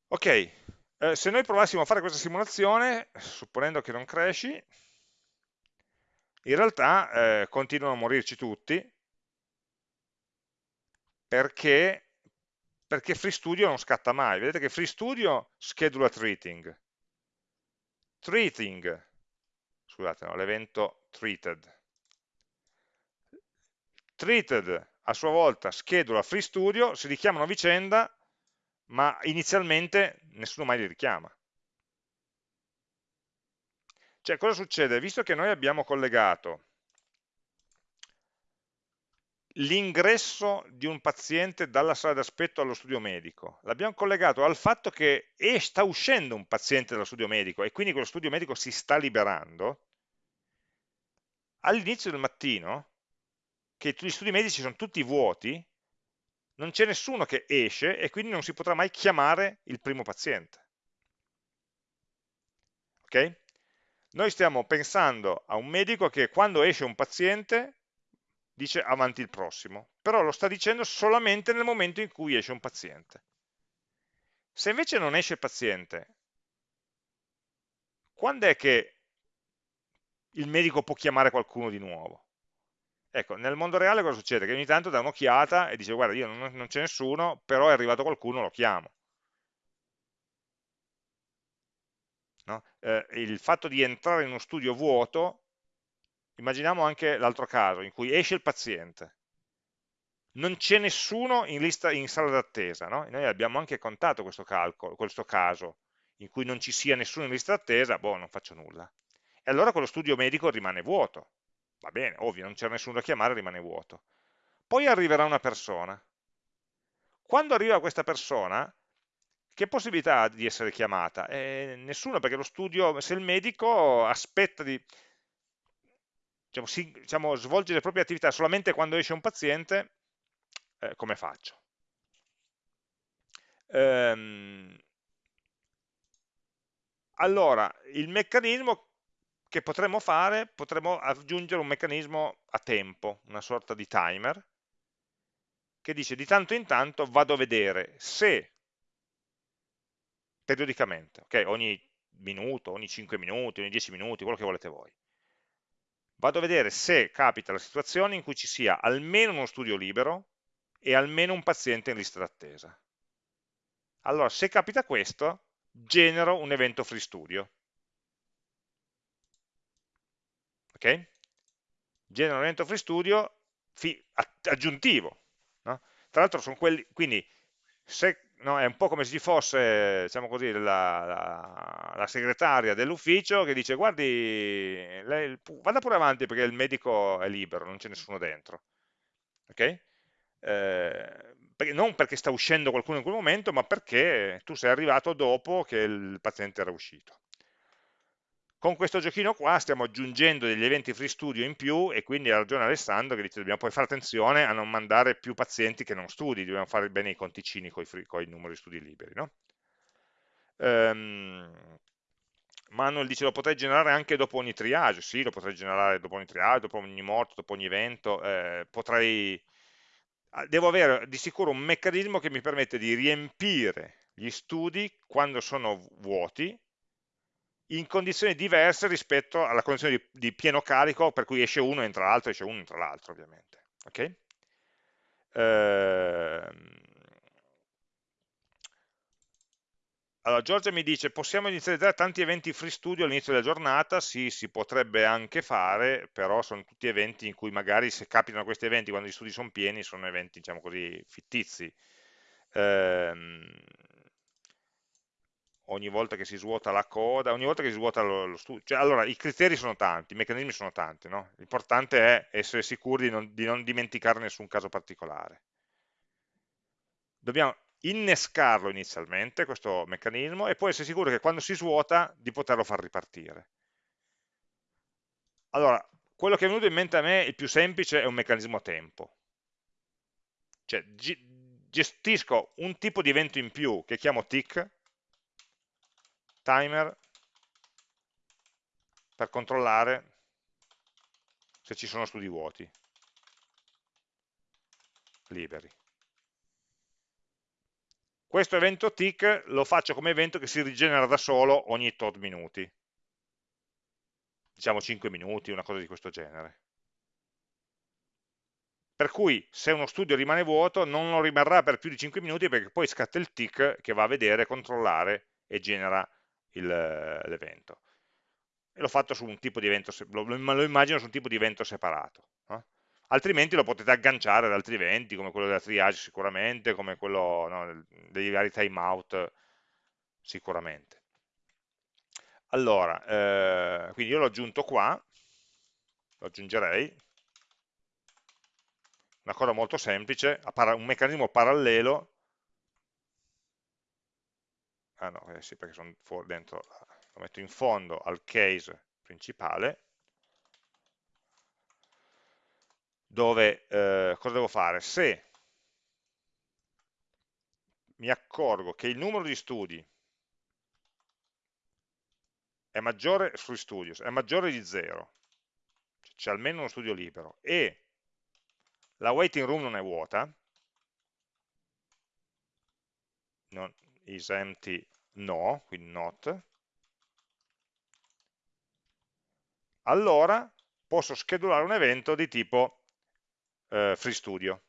Ok, eh, se noi provassimo a fare questa simulazione, supponendo che non cresci, in realtà eh, continuano a morirci tutti, perché, perché FreeStudio non scatta mai. Vedete che FreeStudio schedula treating. Treating, scusate, no, l'evento treated. Treated a sua volta schedula FreeStudio, si richiamano a vicenda, ma inizialmente nessuno mai li richiama. Cioè, cosa succede? Visto che noi abbiamo collegato l'ingresso di un paziente dalla sala d'aspetto allo studio medico, l'abbiamo collegato al fatto che sta uscendo un paziente dallo studio medico e quindi quello studio medico si sta liberando, all'inizio del mattino, che gli studi medici sono tutti vuoti, non c'è nessuno che esce e quindi non si potrà mai chiamare il primo paziente. Ok? Noi stiamo pensando a un medico che quando esce un paziente dice avanti il prossimo, però lo sta dicendo solamente nel momento in cui esce un paziente. Se invece non esce il paziente, quando è che il medico può chiamare qualcuno di nuovo? Ecco, nel mondo reale cosa succede? Che ogni tanto dà un'occhiata e dice guarda io non, non c'è nessuno, però è arrivato qualcuno, lo chiamo. No? Eh, il fatto di entrare in uno studio vuoto Immaginiamo anche l'altro caso, in cui esce il paziente, non c'è nessuno in, lista, in sala d'attesa, no? noi abbiamo anche contato questo, calcolo, questo caso, in cui non ci sia nessuno in lista d'attesa, boh, non faccio nulla. E allora quello studio medico rimane vuoto, va bene, ovvio, non c'è nessuno da chiamare, rimane vuoto. Poi arriverà una persona. Quando arriva questa persona, che possibilità ha di essere chiamata? Eh, nessuna, perché lo studio, se il medico aspetta di diciamo, si, diciamo, svolge le proprie attività solamente quando esce un paziente, eh, come faccio? Ehm, allora, il meccanismo che potremmo fare, potremmo aggiungere un meccanismo a tempo, una sorta di timer, che dice di tanto in tanto vado a vedere se periodicamente, ok, ogni minuto, ogni 5 minuti, ogni 10 minuti, quello che volete voi, vado a vedere se capita la situazione in cui ci sia almeno uno studio libero e almeno un paziente in lista d'attesa. Allora, se capita questo, genero un evento free studio. Ok? Genero un evento free studio aggiuntivo. No? Tra l'altro sono quelli, quindi se no, è un po' come se ci fosse diciamo così, la, la, la segretaria dell'ufficio che dice guardi, lei, vada pure avanti perché il medico è libero, non c'è nessuno dentro. Okay? Eh, perché, non perché sta uscendo qualcuno in quel momento, ma perché tu sei arrivato dopo che il paziente era uscito. Con questo giochino qua stiamo aggiungendo degli eventi free studio in più e quindi ha ragione Alessandro che dice dobbiamo poi fare attenzione a non mandare più pazienti che non studi, dobbiamo fare bene i conticini con i numeri di studi liberi. No? Um, Manuel dice lo potrei generare anche dopo ogni triage, sì lo potrei generare dopo ogni triage, dopo ogni morto, dopo ogni evento, eh, potrei... Ah, devo avere di sicuro un meccanismo che mi permette di riempire gli studi quando sono vuoti in condizioni diverse rispetto alla condizione di, di pieno carico per cui esce uno, entra l'altro, esce uno, entra l'altro ovviamente. Okay? Ehm... Allora, Giorgia mi dice, possiamo inizializzare tanti eventi free studio all'inizio della giornata? Sì, si potrebbe anche fare, però sono tutti eventi in cui magari se capitano questi eventi quando gli studi sono pieni, sono eventi, diciamo così, fittizi. Ehm ogni volta che si svuota la coda, ogni volta che si svuota lo, lo studio. Cioè, allora, i criteri sono tanti, i meccanismi sono tanti, no? l'importante è essere sicuri di non, di non, dimenticare nessun caso particolare. Dobbiamo, innescarlo inizialmente, questo meccanismo, e poi essere sicuro che quando si svuota di poterlo far ripartire. Allora, quello che è venuto in mente a me, il più semplice, è un meccanismo a tempo. Cioè, gestisco un tipo di evento in più che chiamo tick, timer, per controllare se ci sono studi vuoti, liberi. Questo evento tick lo faccio come evento che si rigenera da solo ogni tot minuti. Diciamo 5 minuti, una cosa di questo genere. Per cui se uno studio rimane vuoto non lo rimarrà per più di 5 minuti perché poi scatta il tick che va a vedere, controllare e genera l'evento. E l'ho fatto su un tipo di evento, lo, lo immagino su un tipo di evento separato. No? altrimenti lo potete agganciare ad altri eventi come quello della triage sicuramente, come quello no, dei vari timeout sicuramente. Allora, eh, quindi io l'ho aggiunto qua, lo aggiungerei, una cosa molto semplice, un meccanismo parallelo, ah no, eh sì, perché sono fuori dentro, lo metto in fondo al case principale, dove eh, cosa devo fare? Se mi accorgo che il numero di studi è maggiore sui studios, è maggiore di 0, c'è almeno uno studio libero, e la waiting room non è vuota, non, is empty no, quindi not, allora posso schedulare un evento di tipo eh, FreeStudio.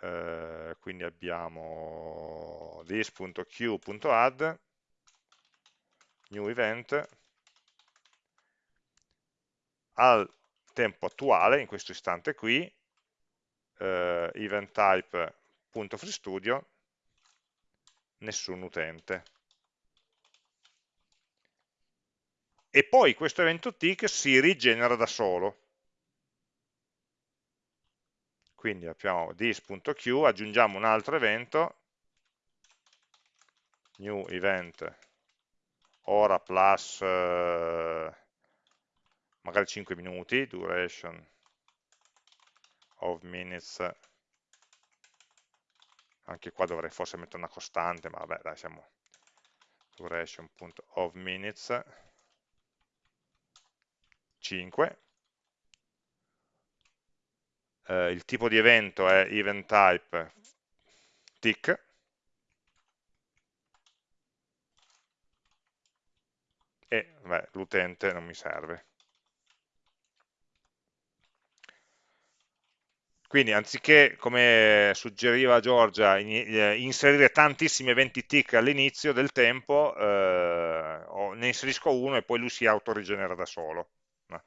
Eh, quindi abbiamo this.q.add new event al tempo attuale, in questo istante qui, eh, event type.freestudio nessun utente. e poi questo evento tick si rigenera da solo. Quindi abbiamo this.q, aggiungiamo un altro evento, new event, ora plus eh, magari 5 minuti, duration of minutes, anche qua dovrei forse mettere una costante, ma vabbè dai siamo duration.of minutes, 5 eh, il tipo di evento è event type tick. E l'utente non mi serve quindi anziché, come suggeriva Giorgia, eh, inserire tantissimi eventi tick all'inizio del tempo, eh, ne inserisco uno e poi lui si autorigenera da solo no?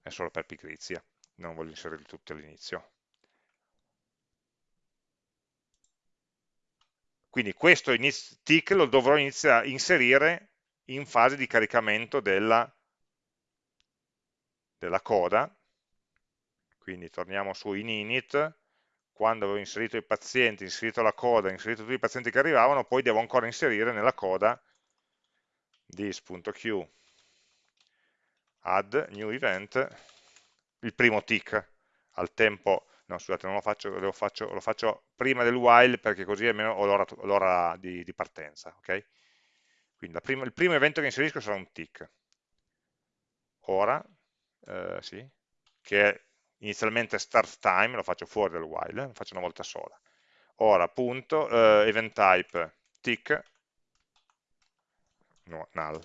è solo per pigrizia, non voglio inserirli tutti all'inizio. Quindi questo tick lo dovrò inserire in fase di caricamento della, della coda, quindi torniamo su in init, quando avevo inserito i pazienti, inserito la coda, inserito tutti i pazienti che arrivavano, poi devo ancora inserire nella coda this.q add new event. Il primo tick. Al tempo no scusate non lo faccio, lo faccio, lo faccio prima del while perché così almeno ho l'ora di, di, partenza ok? Quindi prima, il primo evento che inserisco sarà un tick. Ora eh, sì, che è inizialmente start time lo faccio fuori del while lo faccio una volta sola. Ora punto eh, event type tick. No, null.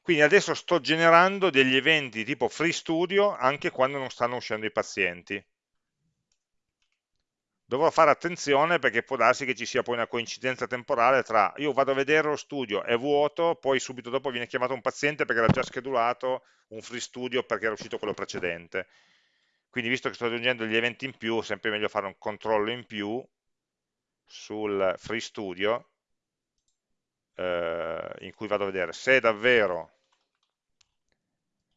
Quindi adesso sto generando degli eventi tipo free studio anche quando non stanno uscendo i pazienti. Dovrò fare attenzione perché può darsi che ci sia poi una coincidenza temporale tra io vado a vedere lo studio, è vuoto, poi subito dopo viene chiamato un paziente perché era già schedulato un free studio perché era uscito quello precedente. Quindi visto che sto aggiungendo gli eventi in più, è sempre meglio fare un controllo in più sul free studio eh, in cui vado a vedere se davvero,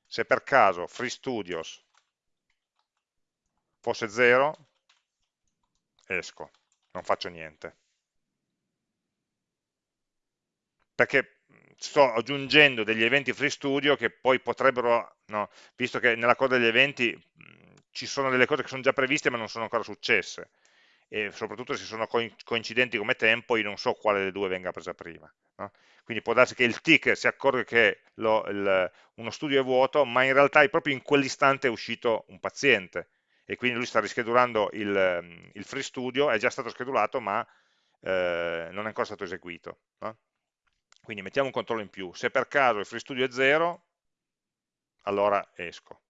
se per caso free studios fosse 0, esco, non faccio niente. Perché sto aggiungendo degli eventi free studio che poi potrebbero, no, visto che nella coda degli eventi ci sono delle cose che sono già previste ma non sono ancora successe, e soprattutto se sono coincidenti come tempo, io non so quale delle due venga presa prima. No? Quindi può darsi che il tick si accorga che lo, il, uno studio è vuoto, ma in realtà è proprio in quell'istante è uscito un paziente, e quindi lui sta rischedulando il, il free studio, è già stato schedulato, ma eh, non è ancora stato eseguito. No? Quindi mettiamo un controllo in più. Se per caso il free studio è 0, allora esco.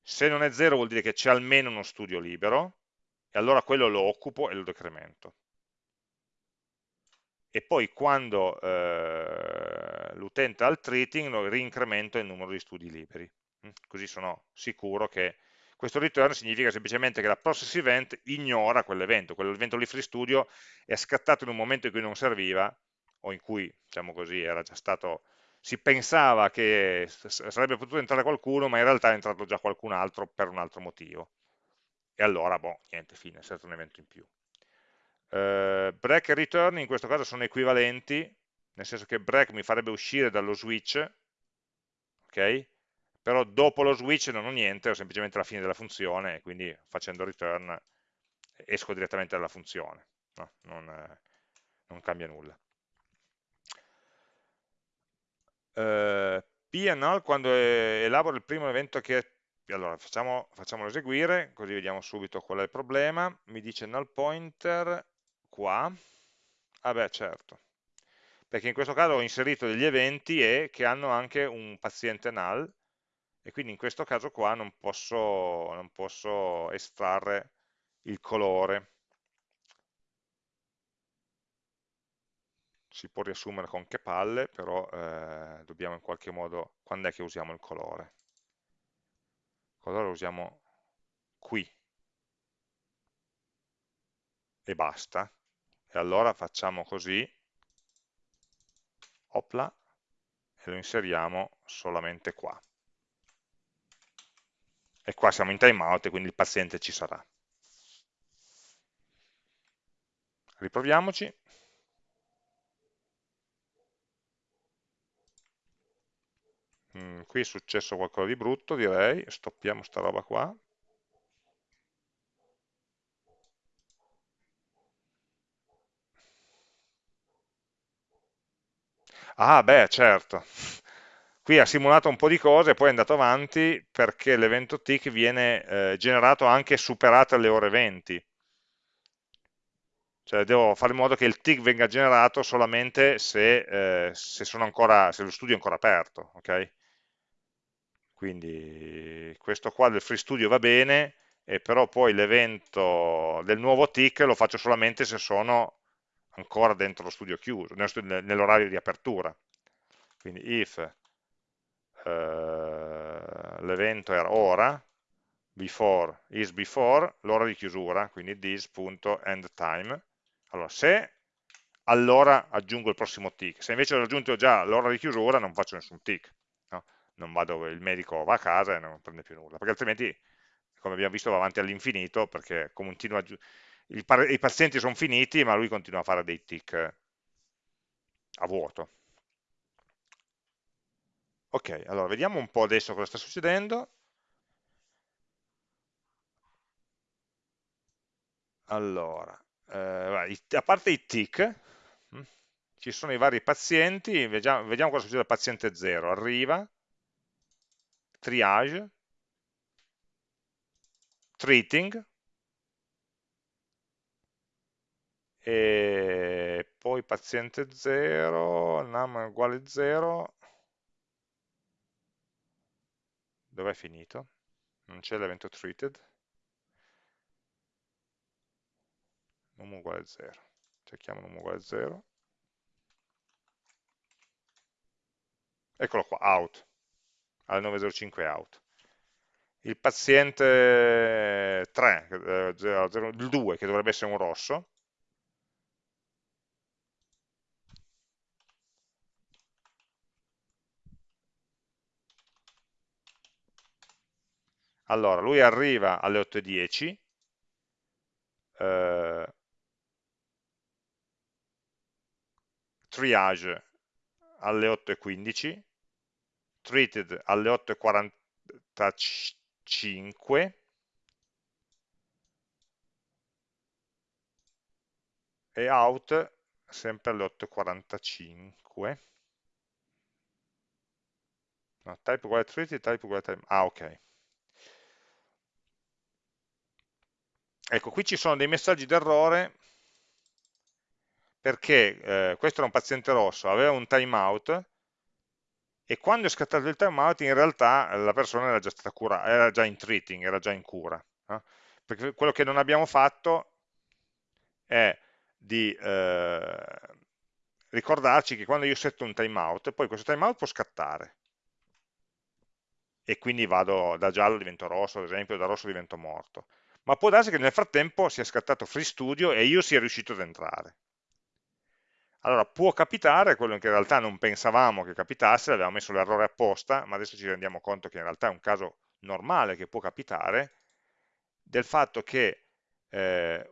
Se non è 0 vuol dire che c'è almeno uno studio libero, e allora quello lo occupo e lo decremento. E poi quando eh, l'utente ha il treating, rincremento il numero di studi liberi. Mm, così sono sicuro che questo return significa semplicemente che la process event ignora quell'evento, quell'evento lì free studio è scattato in un momento in cui non serviva o in cui, diciamo così, era già stato si pensava che sarebbe potuto entrare qualcuno, ma in realtà è entrato già qualcun altro per un altro motivo. E allora, boh, niente, fine, è stato un evento in più. Uh, break e return in questo caso sono equivalenti, nel senso che break mi farebbe uscire dallo switch, ok? Però dopo lo switch non ho niente, ho semplicemente la fine della funzione, quindi facendo return esco direttamente dalla funzione, no? non, non cambia nulla. Eh, P quando elaboro il primo evento che allora facciamo, facciamolo eseguire così vediamo subito qual è il problema. Mi dice null pointer qua. Ah beh certo. Perché in questo caso ho inserito degli eventi e che hanno anche un paziente null e quindi in questo caso qua non posso, non posso estrarre il colore si può riassumere con che palle, però eh, dobbiamo in qualche modo, quando è che usiamo il colore? Il colore lo usiamo qui e basta. E allora facciamo così, opla, e lo inseriamo solamente qua. E qua siamo in timeout e quindi il paziente ci sarà. Riproviamoci. mm, qui è successo qualcosa di brutto direi, stoppiamo sta roba qua. Ah beh certo, qui ha simulato un po' di cose e poi è andato avanti perché l'evento tick viene eh, generato anche superate le ore 20 cioè devo fare in modo che il tick venga generato solamente se, eh, se, ancora, se lo studio è ancora aperto ok? quindi questo qua del free studio va bene, però poi l'evento del nuovo tick lo faccio solamente se sono ancora dentro lo studio chiuso, nell'orario di apertura. Quindi if l'evento era ora, before is before, l'ora di chiusura, quindi this.endTime. Allora, se allora aggiungo il prossimo tick, se invece ho raggiunto già l'ora di chiusura non faccio nessun tick non vado, il medico va a casa e non prende più nulla, perché altrimenti, come abbiamo visto, va avanti all'infinito, perché continua, il, i pazienti sono finiti, ma lui continua a fare dei tick a vuoto. Ok, allora vediamo un po' adesso cosa sta succedendo. Allora, eh, a parte i tick, hm, ci sono i vari pazienti, vediamo, vediamo cosa succede al paziente 0. Arriva, triage, treating, e poi paziente 0, num è uguale 0, dov'è finito? Non c'è l'evento treated, num uguale 0, cerchiamo num uguale 0, eccolo qua, out, alle 9.05 out. Il paziente 3, eh, il 2, che dovrebbe essere un rosso, allora lui arriva alle 8.10, eh, triage alle 8.15, treated alle 8.45 e out sempre alle 8.45 no, type uguale treated, type uguale time. Ah ok ecco qui ci sono dei messaggi d'errore perché eh, questo era un paziente rosso, aveva un timeout e quando è scattato il timeout in realtà la persona era già stata curata, era già in treating, era già in cura. Eh? Perché quello che non abbiamo fatto è di eh, ricordarci che quando io setto un timeout, poi questo timeout può scattare e quindi vado da giallo divento rosso, ad esempio, da rosso divento morto. Ma può darsi che nel frattempo sia scattato Free Studio e io sia riuscito ad entrare. Allora può capitare quello che in realtà non pensavamo che capitasse, avevamo messo l'errore apposta, ma adesso ci rendiamo conto che in realtà è un caso normale che può capitare, del fatto che eh,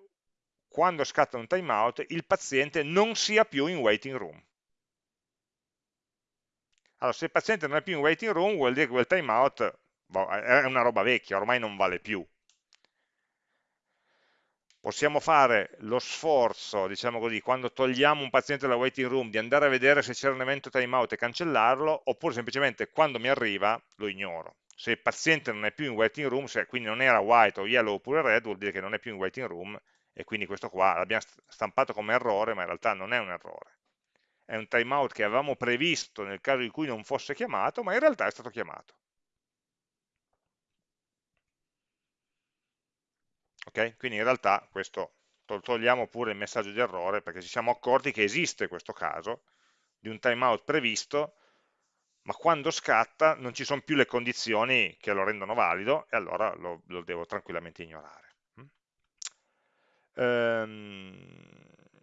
quando scatta un timeout il paziente non sia più in waiting room. Allora, se il paziente non è più in waiting room vuol dire che quel timeout è una roba vecchia, ormai non vale più, possiamo fare lo sforzo, diciamo così, quando togliamo un paziente dalla waiting room, di andare a vedere se c'era un evento timeout e cancellarlo, oppure semplicemente quando mi arriva lo ignoro. Se il paziente non è più in waiting room, se quindi non era white o yellow oppure red, vuol dire che non è più in waiting room e quindi questo qua l'abbiamo stampato come errore, ma in realtà non è un errore. È un timeout che avevamo previsto nel caso in cui non fosse chiamato, ma in realtà è stato chiamato. Ok? Quindi in realtà questo togliamo pure il messaggio di errore perché ci siamo accorti che esiste questo caso di un timeout previsto ma quando scatta non ci sono più le condizioni che lo rendono valido e allora lo, lo devo tranquillamente ignorare. Um,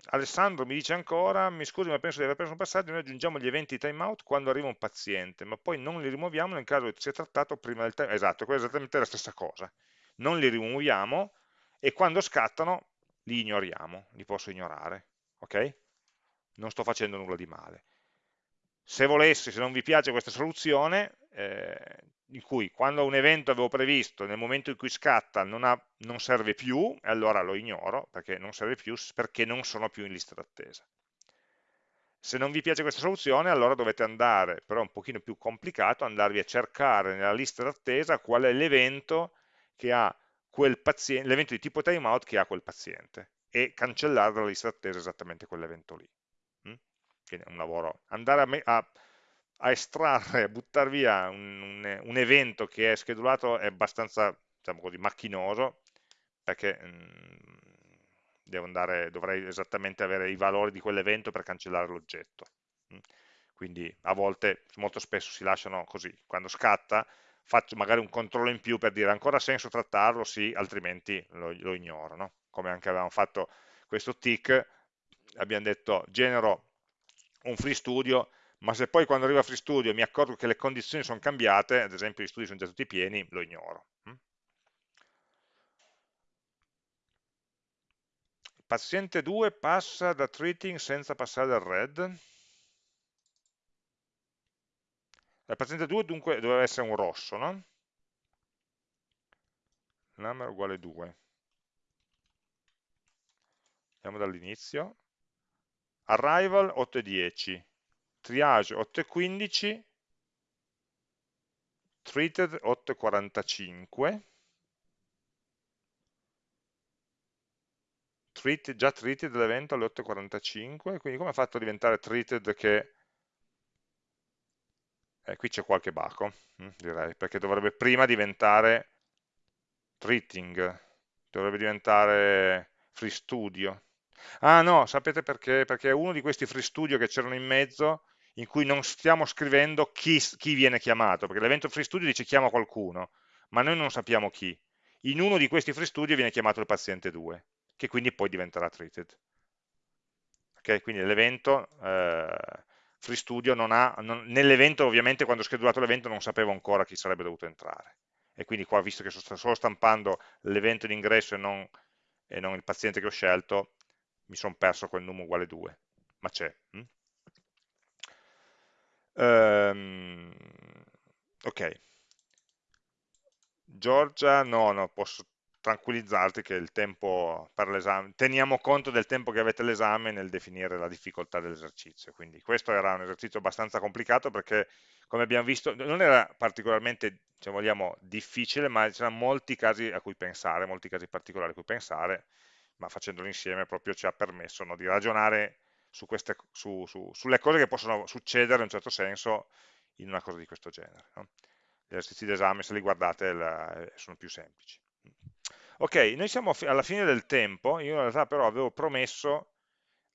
Alessandro mi dice ancora, mi scusi ma penso di aver preso un passaggio, noi aggiungiamo gli eventi timeout quando arriva un paziente, ma poi non li rimuoviamo nel caso sia trattato prima del timeout. Esatto, è esattamente la stessa cosa. Non li rimuoviamo e quando scattano li ignoriamo, li posso ignorare, ok? Non sto facendo nulla di male. Se volessi, se non vi piace questa soluzione, eh, in cui quando un evento avevo previsto, nel momento in cui scatta non, ha, non serve più, allora lo ignoro, perché non serve più, perché non sono più in lista d'attesa. Se non vi piace questa soluzione, allora dovete andare, però è un pochino più complicato, andarvi a cercare nella lista d'attesa qual è l'evento che ha l'evento di tipo timeout che ha quel paziente e cancellare dalla lista d'attesa esattamente quell'evento lì. Mm? Quindi è un lavoro. Andare a, a, a estrarre, a buttare via un, un, un, evento che è schedulato è abbastanza diciamo così, macchinoso perché mh, mm, andare, dovrei esattamente avere i valori di quell'evento per cancellare l'oggetto. Mm? Quindi a volte, molto spesso si lasciano così, quando scatta faccio magari un controllo in più per dire ancora senso trattarlo, sì, altrimenti lo, lo ignoro, no? come anche avevamo fatto questo tick, abbiamo detto genero un free studio, ma se poi quando arriva free studio mi accorgo che le condizioni sono cambiate, ad esempio gli studi sono già tutti pieni, lo ignoro. Mm? Paziente 2 passa da treating senza passare dal red, Paziente 2 dunque doveva essere un rosso, no? Number uguale 2. Andiamo dall'inizio. Arrival 8 e 10. Triage 8 e 15. Treated 8 e 45. Treated, già treated l'evento alle 8.45, quindi come ha fatto a diventare treated che eh, qui c'è qualche baco, hm, direi, perché dovrebbe prima diventare treating, dovrebbe diventare free studio. Ah no, sapete perché? Perché è uno di questi free studio che c'erano in mezzo, in cui non stiamo scrivendo chi, chi viene chiamato, perché l'evento free studio dice chiama qualcuno, ma noi non sappiamo chi. In uno di questi free studio viene chiamato il paziente 2, che quindi poi diventerà treated. Ok, quindi l'evento... Eh, FreeStudio non ha, nell'evento ovviamente quando ho schedulato l'evento non sapevo ancora chi sarebbe dovuto entrare e quindi qua visto che sto solo stampando l'evento d'ingresso e non, e non il paziente che ho scelto, mi sono perso quel num uguale 2, ma c'è. Hm? Um, ok. Giorgia, no, no, posso tranquillizzarti che il tempo per l'esame, teniamo conto del tempo che avete l'esame nel definire la difficoltà dell'esercizio, quindi questo era un esercizio abbastanza complicato perché come abbiamo visto non era particolarmente, se vogliamo, difficile, ma c'erano molti casi a cui pensare, molti casi particolari a cui pensare, ma facendolo insieme proprio ci ha permesso no, di ragionare su queste, su, su, sulle cose che possono succedere in un certo senso in una cosa di questo genere. No? Gli esercizi d'esame, se li guardate, la, sono più semplici. Ok, noi siamo alla fine del tempo, io in realtà però avevo promesso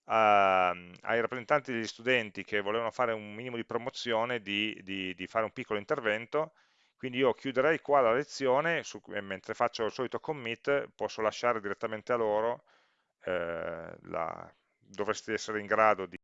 a, ai rappresentanti degli studenti che volevano fare un minimo di promozione di, di, di fare un piccolo intervento, quindi io chiuderei qua la lezione, su, mentre faccio il solito commit posso lasciare direttamente a loro, eh, la, dovreste essere in grado di